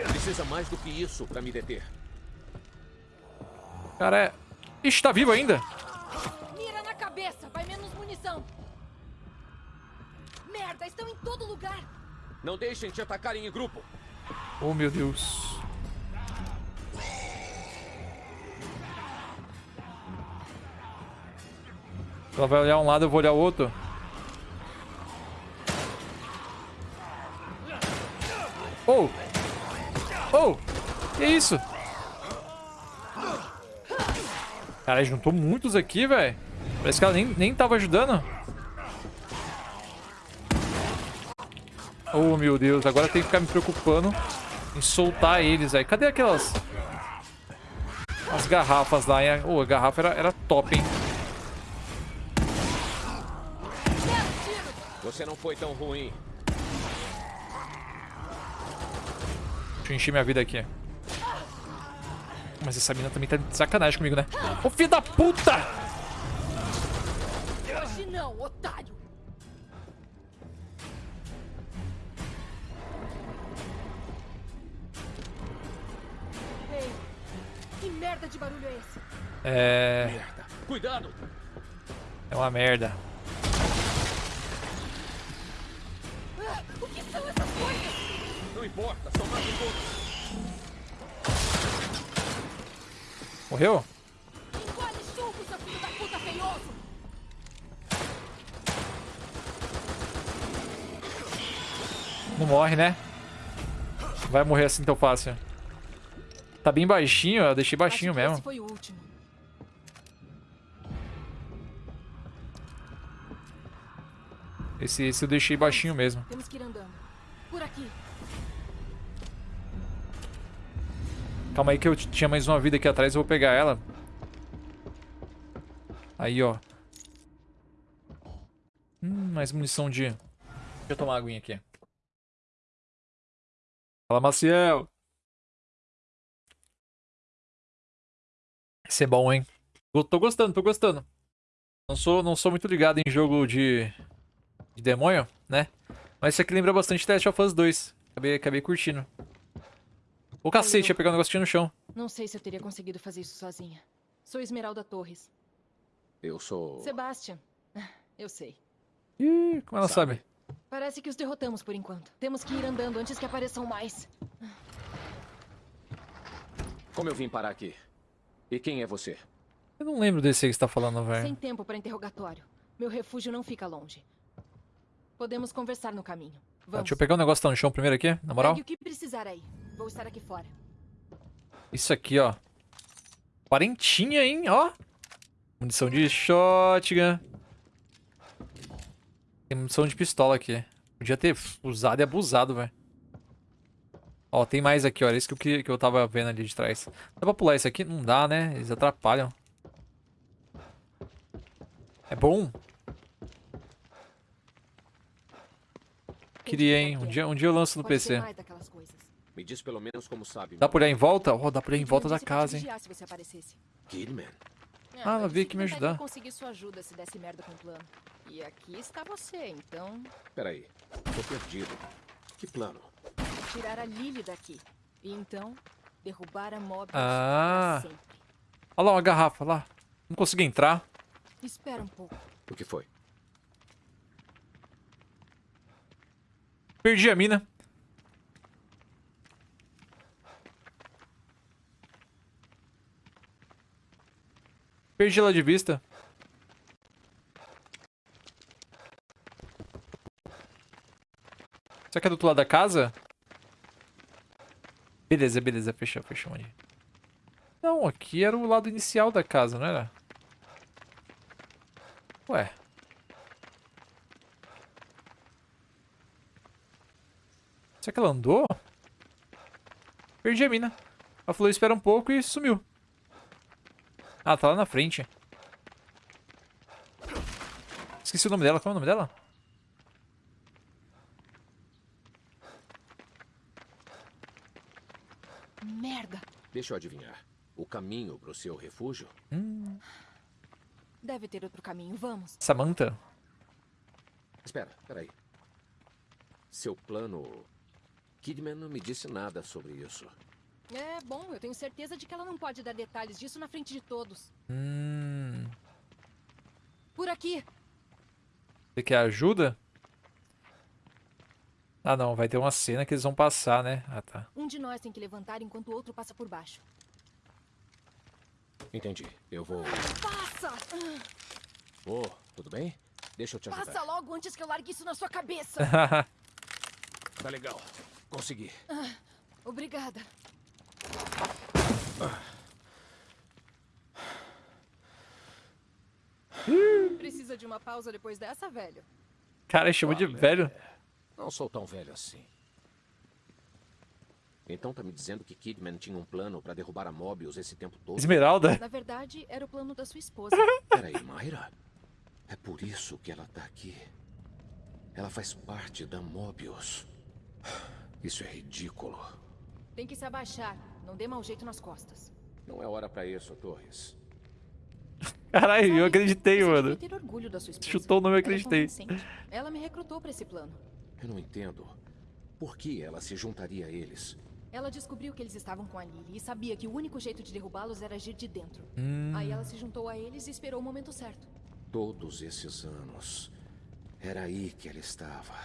Precisa mais do que isso pra me deter. Cara, é... Ixi, tá vivo ainda? Mira na cabeça! Vai menos munição! Merda! Estão em todo lugar! Não deixem te atacarem em grupo. Oh, meu Deus. Ela vai olhar um lado, eu vou olhar o outro. Oh! Oh! Que isso? Cara, juntou muitos aqui, velho. Parece que ela nem, nem tava ajudando. Oh, meu Deus. Agora tem que ficar me preocupando em soltar eles, velho. Cadê aquelas... As garrafas lá, hein? Oh, a garrafa era, era top, hein? Você não foi tão ruim. Deixa eu encher minha vida aqui. Mas essa mina também tá de sacanagem comigo, né? Ô, filho da puta! não, otário! Merda de barulho é esse? É. Merda. Cuidado! É uma merda. Ah, o que são essas coisas? Não importa, só mate todos. Morreu? Engole churro, seu filho da puta feioso! Não morre, né? Vai morrer assim tão fácil. Tá bem baixinho, eu deixei baixinho mesmo. Esse foi o último. Esse, esse eu deixei baixinho mesmo. Temos que ir andando. Por aqui. Calma aí que eu tinha mais uma vida aqui atrás, eu vou pegar ela. Aí, ó. Hum, mais munição de... Deixa eu tomar uma aguinha aqui. Fala, Maciel. É bom, hein? Go- Tô gostando, tô gostando. Não sou, não sou muito ligado em jogo de, de demônio, né? Mas isso aqui lembra bastante Last of Us 2. Acabei, acabei curtindo. Ô cacete, ia pegar um negócio no chão. Não sei se eu teria conseguido fazer isso sozinha. Sou Esmeralda Torres. Eu sou. Sebastian. Eu sei. Ih, como ela Sabe. sabe? Parece que os derrotamos por enquanto. Temos que ir andando antes que apareçam mais. Como eu vim parar aqui? E quem é você? Eu não lembro desse aí que você tá falando, Sem velho. tempo para interrogatório. Meu refúgio não fica longe. Podemos conversar no caminho. Tá, Vamos. deixa eu pegar um negócio que tá no chão primeiro aqui, na moral. Pegue o que precisar aí. Vou estar aqui fora. Isso aqui, ó. Quarentinha, hein? Ó. Munição de shotgun. Tem munição de pistola aqui. Podia ter usado e abusado, velho. Ó, tem mais aqui, ó. Era isso que eu, queria- que eu tava vendo ali de trás. Dá pra pular isso aqui? Não dá, né? Eles atrapalham. É bom. Queria, hein? Um dia, um dia eu lanço no PC. Me diz pelo menos como sabe. Dá por aí em volta? Ó, dá por aí em volta da pra casa, hein? Kidman. Ah, ela veio aqui me ajudar. conseguir sua ajuda se desse merda com o plano. E aqui está você, então... Peraí. Tô perdido. Que plano? Tirar a Lily daqui. E então, derrubar a Mobius Ah. Olha lá uma garrafa, lá. Não consegui entrar. Espera um pouco. O que foi? Perdi a mina. Perdi ela de vista. Será que é do outro lado da casa? Beleza, beleza. Fechou, fechou ali. Não, aqui era o lado inicial da casa, não era? Ué. Será que ela andou? Perdi a mina. Ela falou, espera um pouco e sumiu. Ah, tá lá na frente. Esqueci o nome dela. Qual é o nome dela? Merda! Deixa eu adivinhar. O caminho pro seu refúgio? Deve ter outro caminho. Vamos. Samantha. Espera, peraí. Seu plano. Kidman não me disse nada sobre isso. É bom, eu tenho certeza de que ela não pode dar detalhes disso na frente de todos. Hum. Por aqui! Você quer ajuda? Ah, não. Vai ter uma cena que eles vão passar, né? Ah, tá. Um de nós tem que levantar enquanto o outro passa por baixo. Entendi. Eu vou. Passa! Oh, tudo bem? Deixa eu te ajudar. Passa logo antes que eu largue isso na sua cabeça! [LAUGHS] Tá legal. Consegui. Obrigada. Precisa de uma pausa depois dessa, velho? Cara, chamou de Olha, velho. Não sou tão velho assim. Então tá me dizendo que Kidman tinha um plano pra derrubar a Mobius esse tempo todo? Esmeralda. Na verdade, era o plano da sua esposa. [LAUGHS] Peraí, Mayra. É por isso que ela tá aqui. Ela faz parte da Mobius. Isso é ridículo. Tem que se abaixar. Não dê mau jeito nas costas. Não é hora pra isso, Torres. Caralho, eu acreditei, mano. devia ter orgulho da sua esposa. Chutou o nome, eu Ela é acreditei. Ela me recrutou pra esse plano. Eu não entendo. Por que ela se juntaria a eles? Ela descobriu que eles estavam com a Lily e sabia que o único jeito de derrubá-los era agir de dentro. Hum. Aí ela se juntou a eles e esperou o momento certo. Todos esses anos. Era aí que ela estava.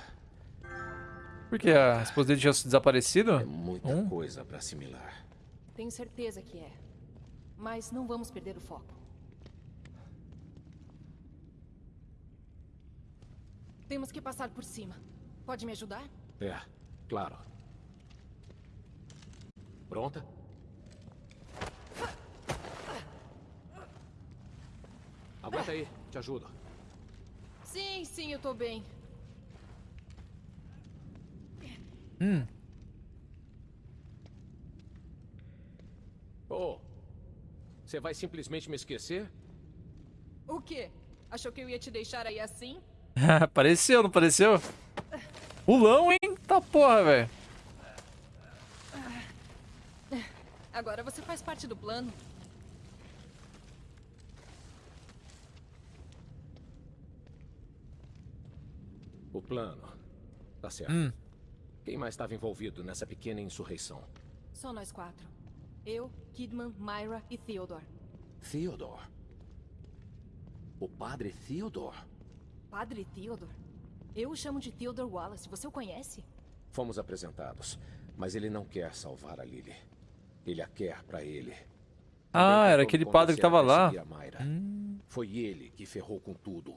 Por que a esposa dele tinha desaparecido? É muita Hum. coisa para assimilar. Tenho certeza que é. Mas não vamos perder o foco. Temos que passar por cima. Pode me ajudar? É, claro. Pronta? Aguenta aí, te ajudo. Sim, sim, eu tô bem. Hum. Oh, você vai simplesmente me esquecer? O quê? Achou que eu ia te deixar aí assim? [LAUGHS] pareceu, não pareceu? [LAUGHS] Pulão, hein? Tá porra, velho. Agora você faz parte do plano. O plano. Tá certo. Hum. Quem mais estava envolvido nessa pequena insurreição? Só nós quatro. Eu, Kidman, Myra e Theodore. Theodore. O padre Theodore. Padre Theodore? Eu o chamo de Theodore Wallace. Você o conhece? Fomos apresentados, mas ele não quer salvar a Lily. Ele a quer pra ele. Ah, era aquele padre que convencer a tava lá. perseguir a Mayra. Hum. Foi ele que ferrou com tudo.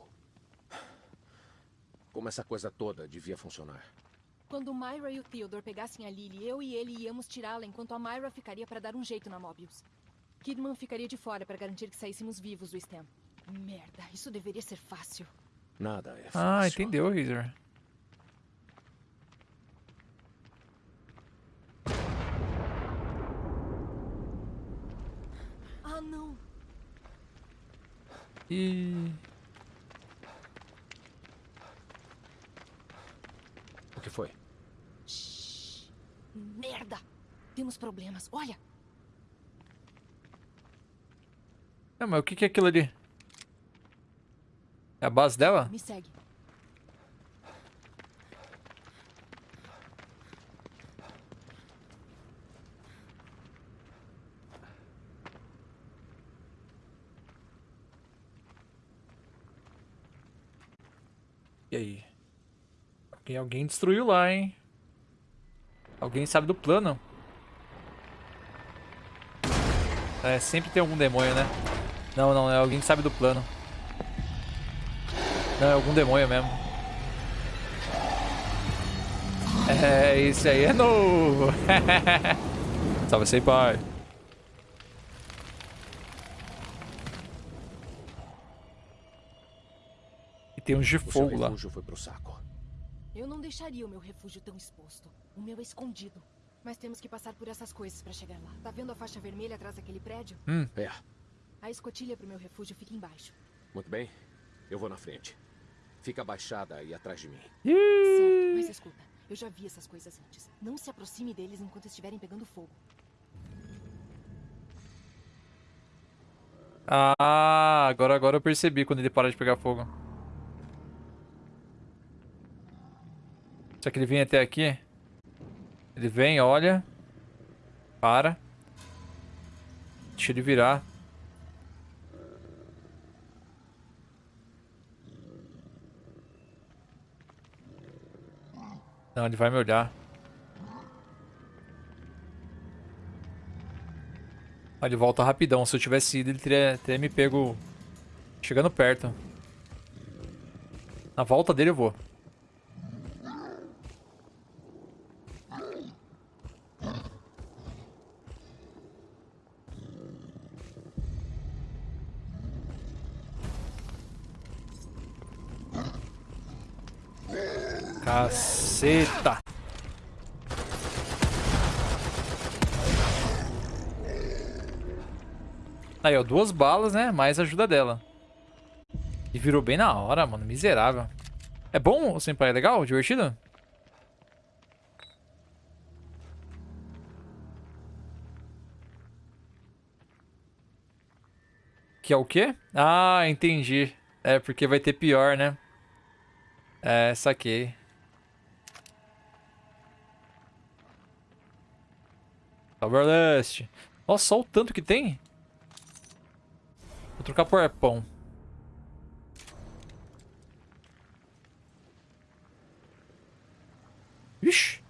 Como essa coisa toda devia funcionar. Quando Myra e o Theodore pegassem a Lily, eu e ele íamos tirá-la enquanto a Myra ficaria para dar um jeito na Mobius. Kidman ficaria de fora para garantir que saíssemos vivos do STEM. Merda, isso deveria ser fácil. Nada é fácil. Ah, entendeu, Razor. Ah, não. E O que foi? Shhh. Merda! Temos problemas. Olha, Ah, mas o que que é aquilo ali? É a base dela? me segue. E aí? Alguém, alguém destruiu lá, hein? Alguém sabe do plano. É, sempre tem algum demônio, né? Não, não, é alguém que sabe do plano. Não, é algum demônio mesmo. É, esse aí é novo. [LAUGHS] Salve, sei, pai. E tem uns de fogo lá. foi pro saco. Eu não deixaria o meu refúgio tão exposto. O meu é escondido. Mas temos que passar por essas coisas para chegar lá. Tá vendo a faixa vermelha atrás daquele prédio? É, A escotilha pro meu refúgio fica embaixo. muito bem. Eu vou na frente. Fica abaixada aí atrás de mim. Certo, mas escuta, eu já vi essas coisas antes. Não se aproxime deles enquanto estiverem pegando fogo. Ah, agora, agora eu percebi quando ele para de pegar fogo. Será que ele vem até aqui? Ele vem, olha. Para. Deixa ele virar. Não, ele vai me olhar. Ah, ele volta rapidão. Se eu tivesse ido, ele teria, teria me pego chegando perto. Na volta dele eu vou. Caceta! Aí, ó, duas balas, né? Mais ajuda dela. E virou bem na hora, mano. Miserável. É bom, o Senpai? É legal? Divertido? Que é o quê? Ah, entendi. É, porque vai ter pior, né? É, saquei. Leste. Nossa, só o tanto que tem. Vou trocar por arpão. Ixi.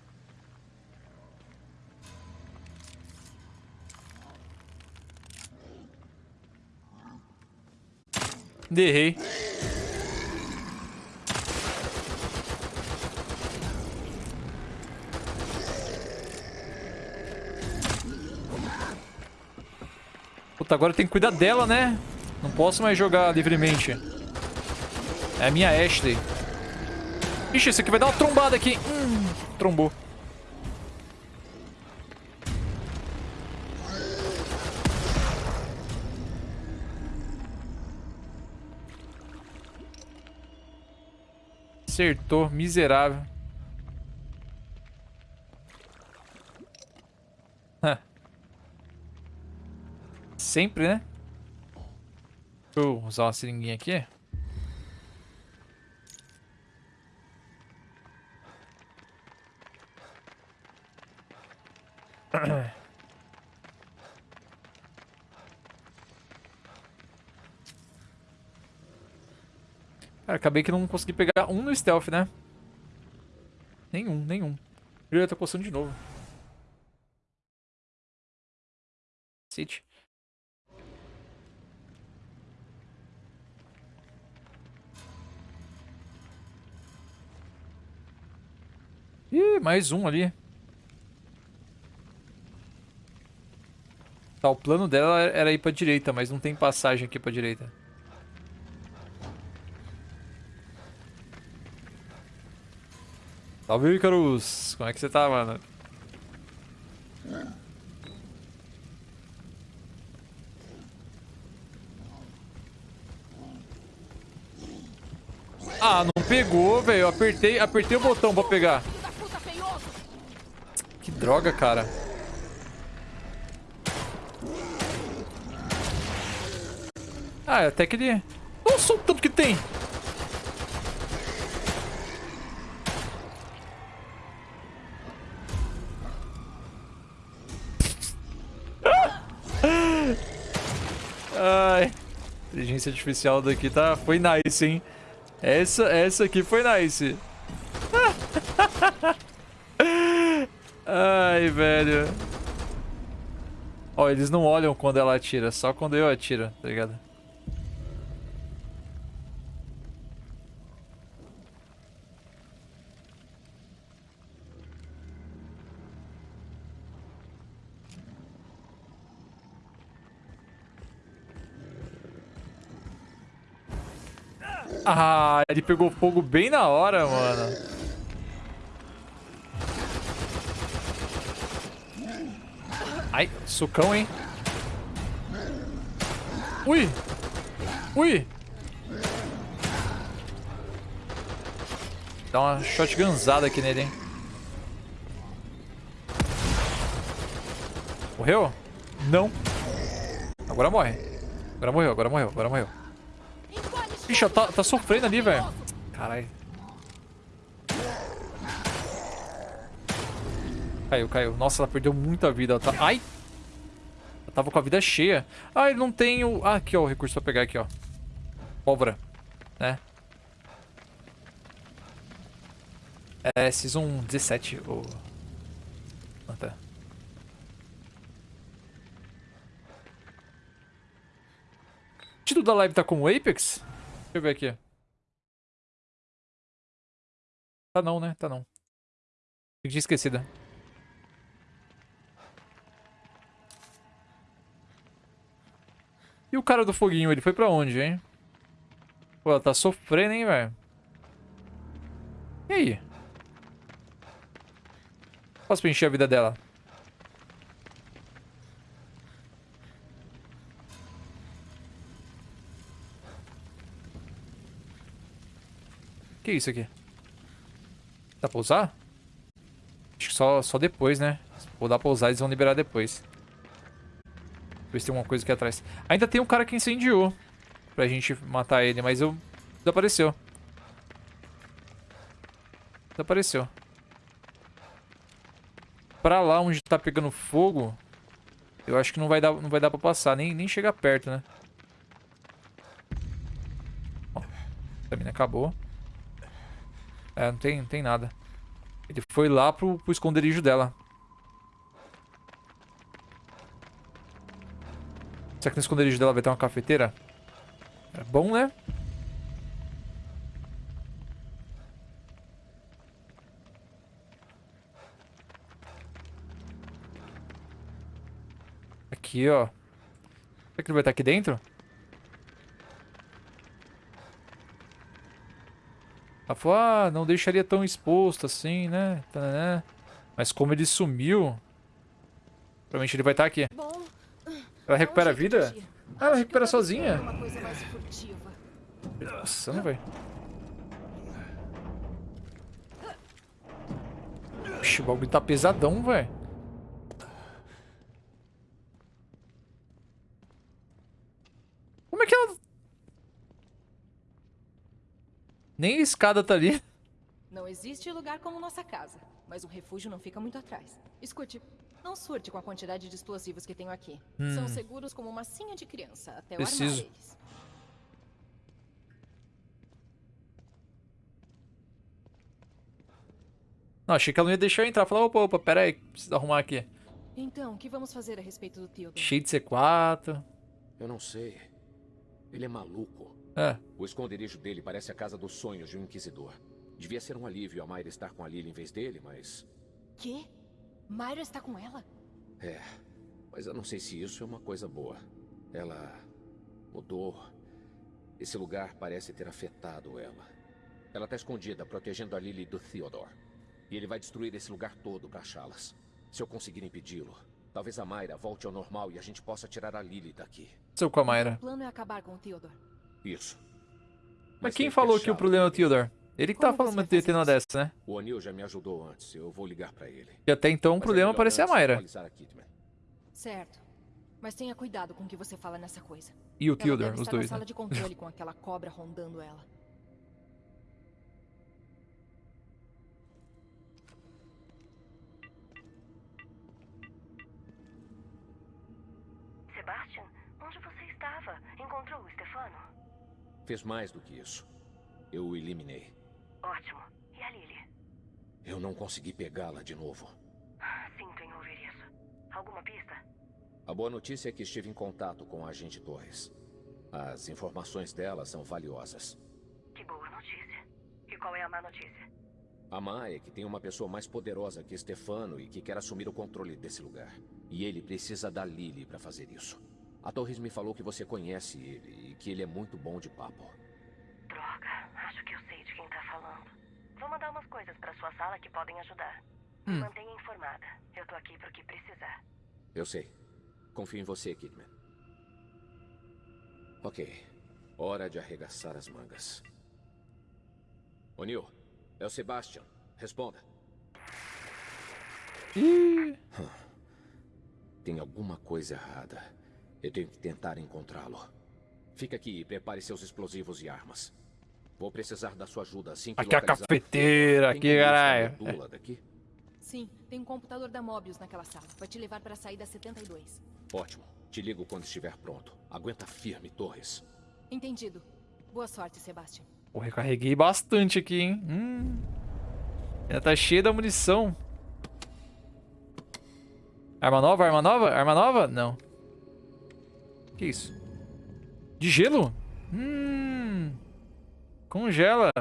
Derrei. Puta, agora tem que cuidar dela, né? Não posso mais jogar livremente. É a minha Ashley. Ixi, esse aqui vai dar uma trombada aqui. Hum, trombou. Acertou, miserável. Sempre, né? Eu usar uma seringuinha aqui. [COUGHS] Cara, acabei que não consegui pegar um no stealth, né? Nenhum, nenhum. Eu tô coçando de novo. City. Ih, mais um ali. Tá, o plano dela era ir pra direita, mas não tem passagem aqui pra direita. Salve, Icarus! Como é que você tá, mano? Ah, não pegou, velho. Apertei, apertei o botão pra pegar. Que droga, cara. Ah, até que ele... Nossa, o tanto que tem! [LAUGHS] Ai. Inteligência artificial daqui tá... Foi nice, hein? Essa, essa aqui foi nice. [LAUGHS] Ai, velho. Ó, eles não olham quando ela atira, só quando eu atiro, tá ligado? Ah, ele pegou fogo bem na hora, mano. Ai, sucão, hein? Ui! Ui! Dá uma shotgunzada aqui nele, hein? Morreu? Não. Agora morre. Agora morreu, agora morreu, agora morreu. Ixi, tá, tá sofrendo ali, velho. Caralho. Caiu, caiu. Nossa, ela perdeu muita vida. Ela tá... Ai! Ela tava com a vida cheia. Ah, ele não tem o... Ah, aqui, ó, o recurso pra pegar aqui, ó. Pólvora. Né? É, Season 17, o... Ah. O título da live tá com o Apex? Deixa eu ver aqui. Tá não, né? Tá não. Eu tinha E o cara do foguinho, ele foi pra onde, hein? Pô, ela tá sofrendo, hein, velho? E aí? Posso preencher a vida dela? Que isso aqui? Dá pra usar? Acho que só, só depois, né? Vou dar pra usar, eles vão liberar depois. Ver se tem alguma coisa aqui atrás. Ainda tem um cara que incendiou. Pra gente matar ele, mas eu... Desapareceu. Desapareceu. Pra lá onde tá pegando fogo... Eu acho que não vai dar, não vai dar pra passar. Nem, nem chegar perto, né? Ó, a mina acabou. É, não tem, não tem nada. Ele foi lá pro, pro esconderijo dela. Será que no esconderijo dela vai ter uma cafeteira? É bom, né? Aqui, ó. Será que ele vai estar aqui dentro? Ela falou, ah, não deixaria tão exposto assim, né? Mas como ele sumiu... Provavelmente ele vai estar aqui. Bom, Ela recupera a vida? agir. Ah, ela recupera sozinha? Nossa, não vai. Oxi, o bagulho tá pesadão, velho. Como é que ela... Nem a escada tá ali. Não existe lugar como nossa casa, mas o refúgio não fica muito atrás. Escute, não surte com a quantidade de explosivos que tenho aqui. São seguros como uma massinha de criança, até Hum. Preciso. armar eles. Não, achei que ela não ia deixar eu entrar. Falar, opa, opa, pera aí, preciso arrumar aqui. Então, o que vamos fazer a respeito do Theodore? Cheio de C4. Eu não sei. Ele é maluco. É, O esconderijo dele parece a casa dos sonhos de um inquisidor. Devia ser um alívio a Mayra estar com a Lily em vez dele, mas... Quê? Myra está com ela? É. Mas eu não sei se isso é uma coisa boa. Ela mudou. Esse lugar parece ter afetado ela. Ela está escondida, protegendo a Lily do Theodore. E ele vai destruir esse lugar todo para achá-las. Se eu conseguir impedi-lo, talvez a Mayra volte ao normal e a gente possa tirar a Lily daqui. seu com a Mayra. O plano é acabar com o Theodore. Isso. Mas tem quem falou que o problema é o. Theodore? Ele que Como tá falando de ter uma dessa, né? O Anil já me ajudou antes. Eu vou ligar para ele. E até então o é problema melhor parecia a Mayra. Certo. Mas tenha cuidado com o que você fala nessa coisa. E o deve os dois, na sala né? de controle [LAUGHS] com aquela cobra rondando ela. Sebastian, onde você estava? Encontrou o Stefano? Fez mais do que isso. Eu o eliminei. Ótimo. E a Lily? Eu não consegui pegá-la de novo. Sinto em ouvir isso. Alguma pista? A boa notícia é que estive em contato com a agente Torres. As informações dela são valiosas. Que boa notícia. E qual é a má notícia? A má é que tem uma pessoa mais poderosa que Stefano e que quer assumir o controle desse lugar. E ele precisa da Lily para fazer isso. A Torres me falou que você conhece ele e que ele é muito bom de papo. Droga, acho que eu sei de quem tá falando. Vou mandar umas coisas pra sua sala que podem ajudar. Me mantenha informada. Eu tô aqui pro que precisar. Eu sei. Confio em você, Kidman. Ok. Hora de arregaçar as mangas. O'Neill, é o Sebastian. Responda. Ih, Tem alguma coisa errada. Eu tenho que tentar encontrá-lo. Fica aqui e prepare seus explosivos e armas. Vou precisar da sua ajuda assim que aqui é a localizar- cafeteira, Tem aqui, a caralho. daqui? Sim, tem um computador da Mobius naquela sala. Vai te levar para a saída 72. Ótimo. Te ligo quando estiver pronto. Aguenta firme, Torres. Entendido. Boa sorte, Sebastian. Pô, recarreguei bastante aqui, hein? Hum. Ainda tá cheia da munição. Arma nova? Arma nova? Arma nova? Não. Que isso? De gelo? Hum. Congela.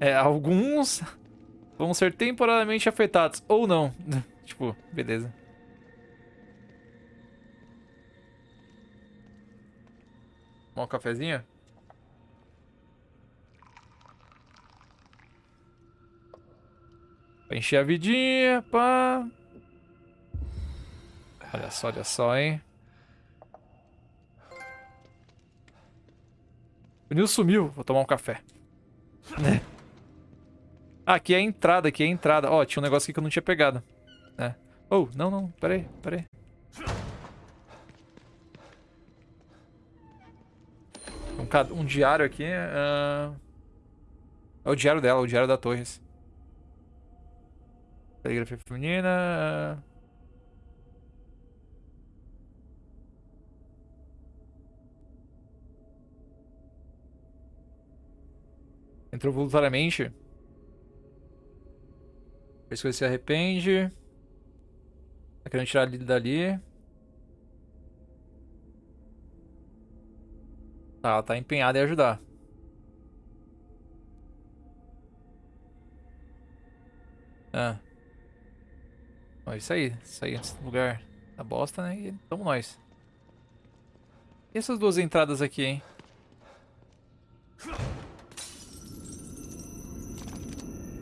É, alguns vão ser temporariamente afetados. Ou não. [LAUGHS] tipo, beleza. Um cafezinho? Pra encher a vidinha, pá. Olha só, olha só, hein. O Nil sumiu. Vou tomar um café. Né? Ah, aqui é a entrada, aqui é a entrada. Ó, tinha um negócio aqui que eu não tinha pegado. Né? Oh, não, não. Pera aí, pera aí. Um, um diário aqui. ah, É o diário dela, o diário da Torres. Caligrafia feminina. ah. Entrou voluntariamente. Fez coisa se arrepende. Tá querendo tirar ele dali. Tá, ela tá empenhada em ajudar. Ah. Isso aí. Isso aí esse lugar da bosta, né? E tamo nós. E essas duas entradas aqui, hein?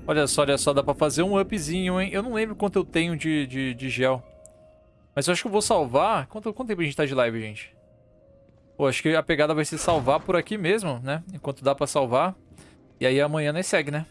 Olha só, olha só, dá pra fazer um upzinho, hein? Eu não lembro quanto eu tenho de, de, de gel. Mas eu acho que eu vou salvar... Quanto, quanto tempo a gente tá de live, gente? Pô, acho que a pegada vai ser salvar por aqui mesmo, né? Enquanto dá pra salvar. E aí amanhã nós segue, né?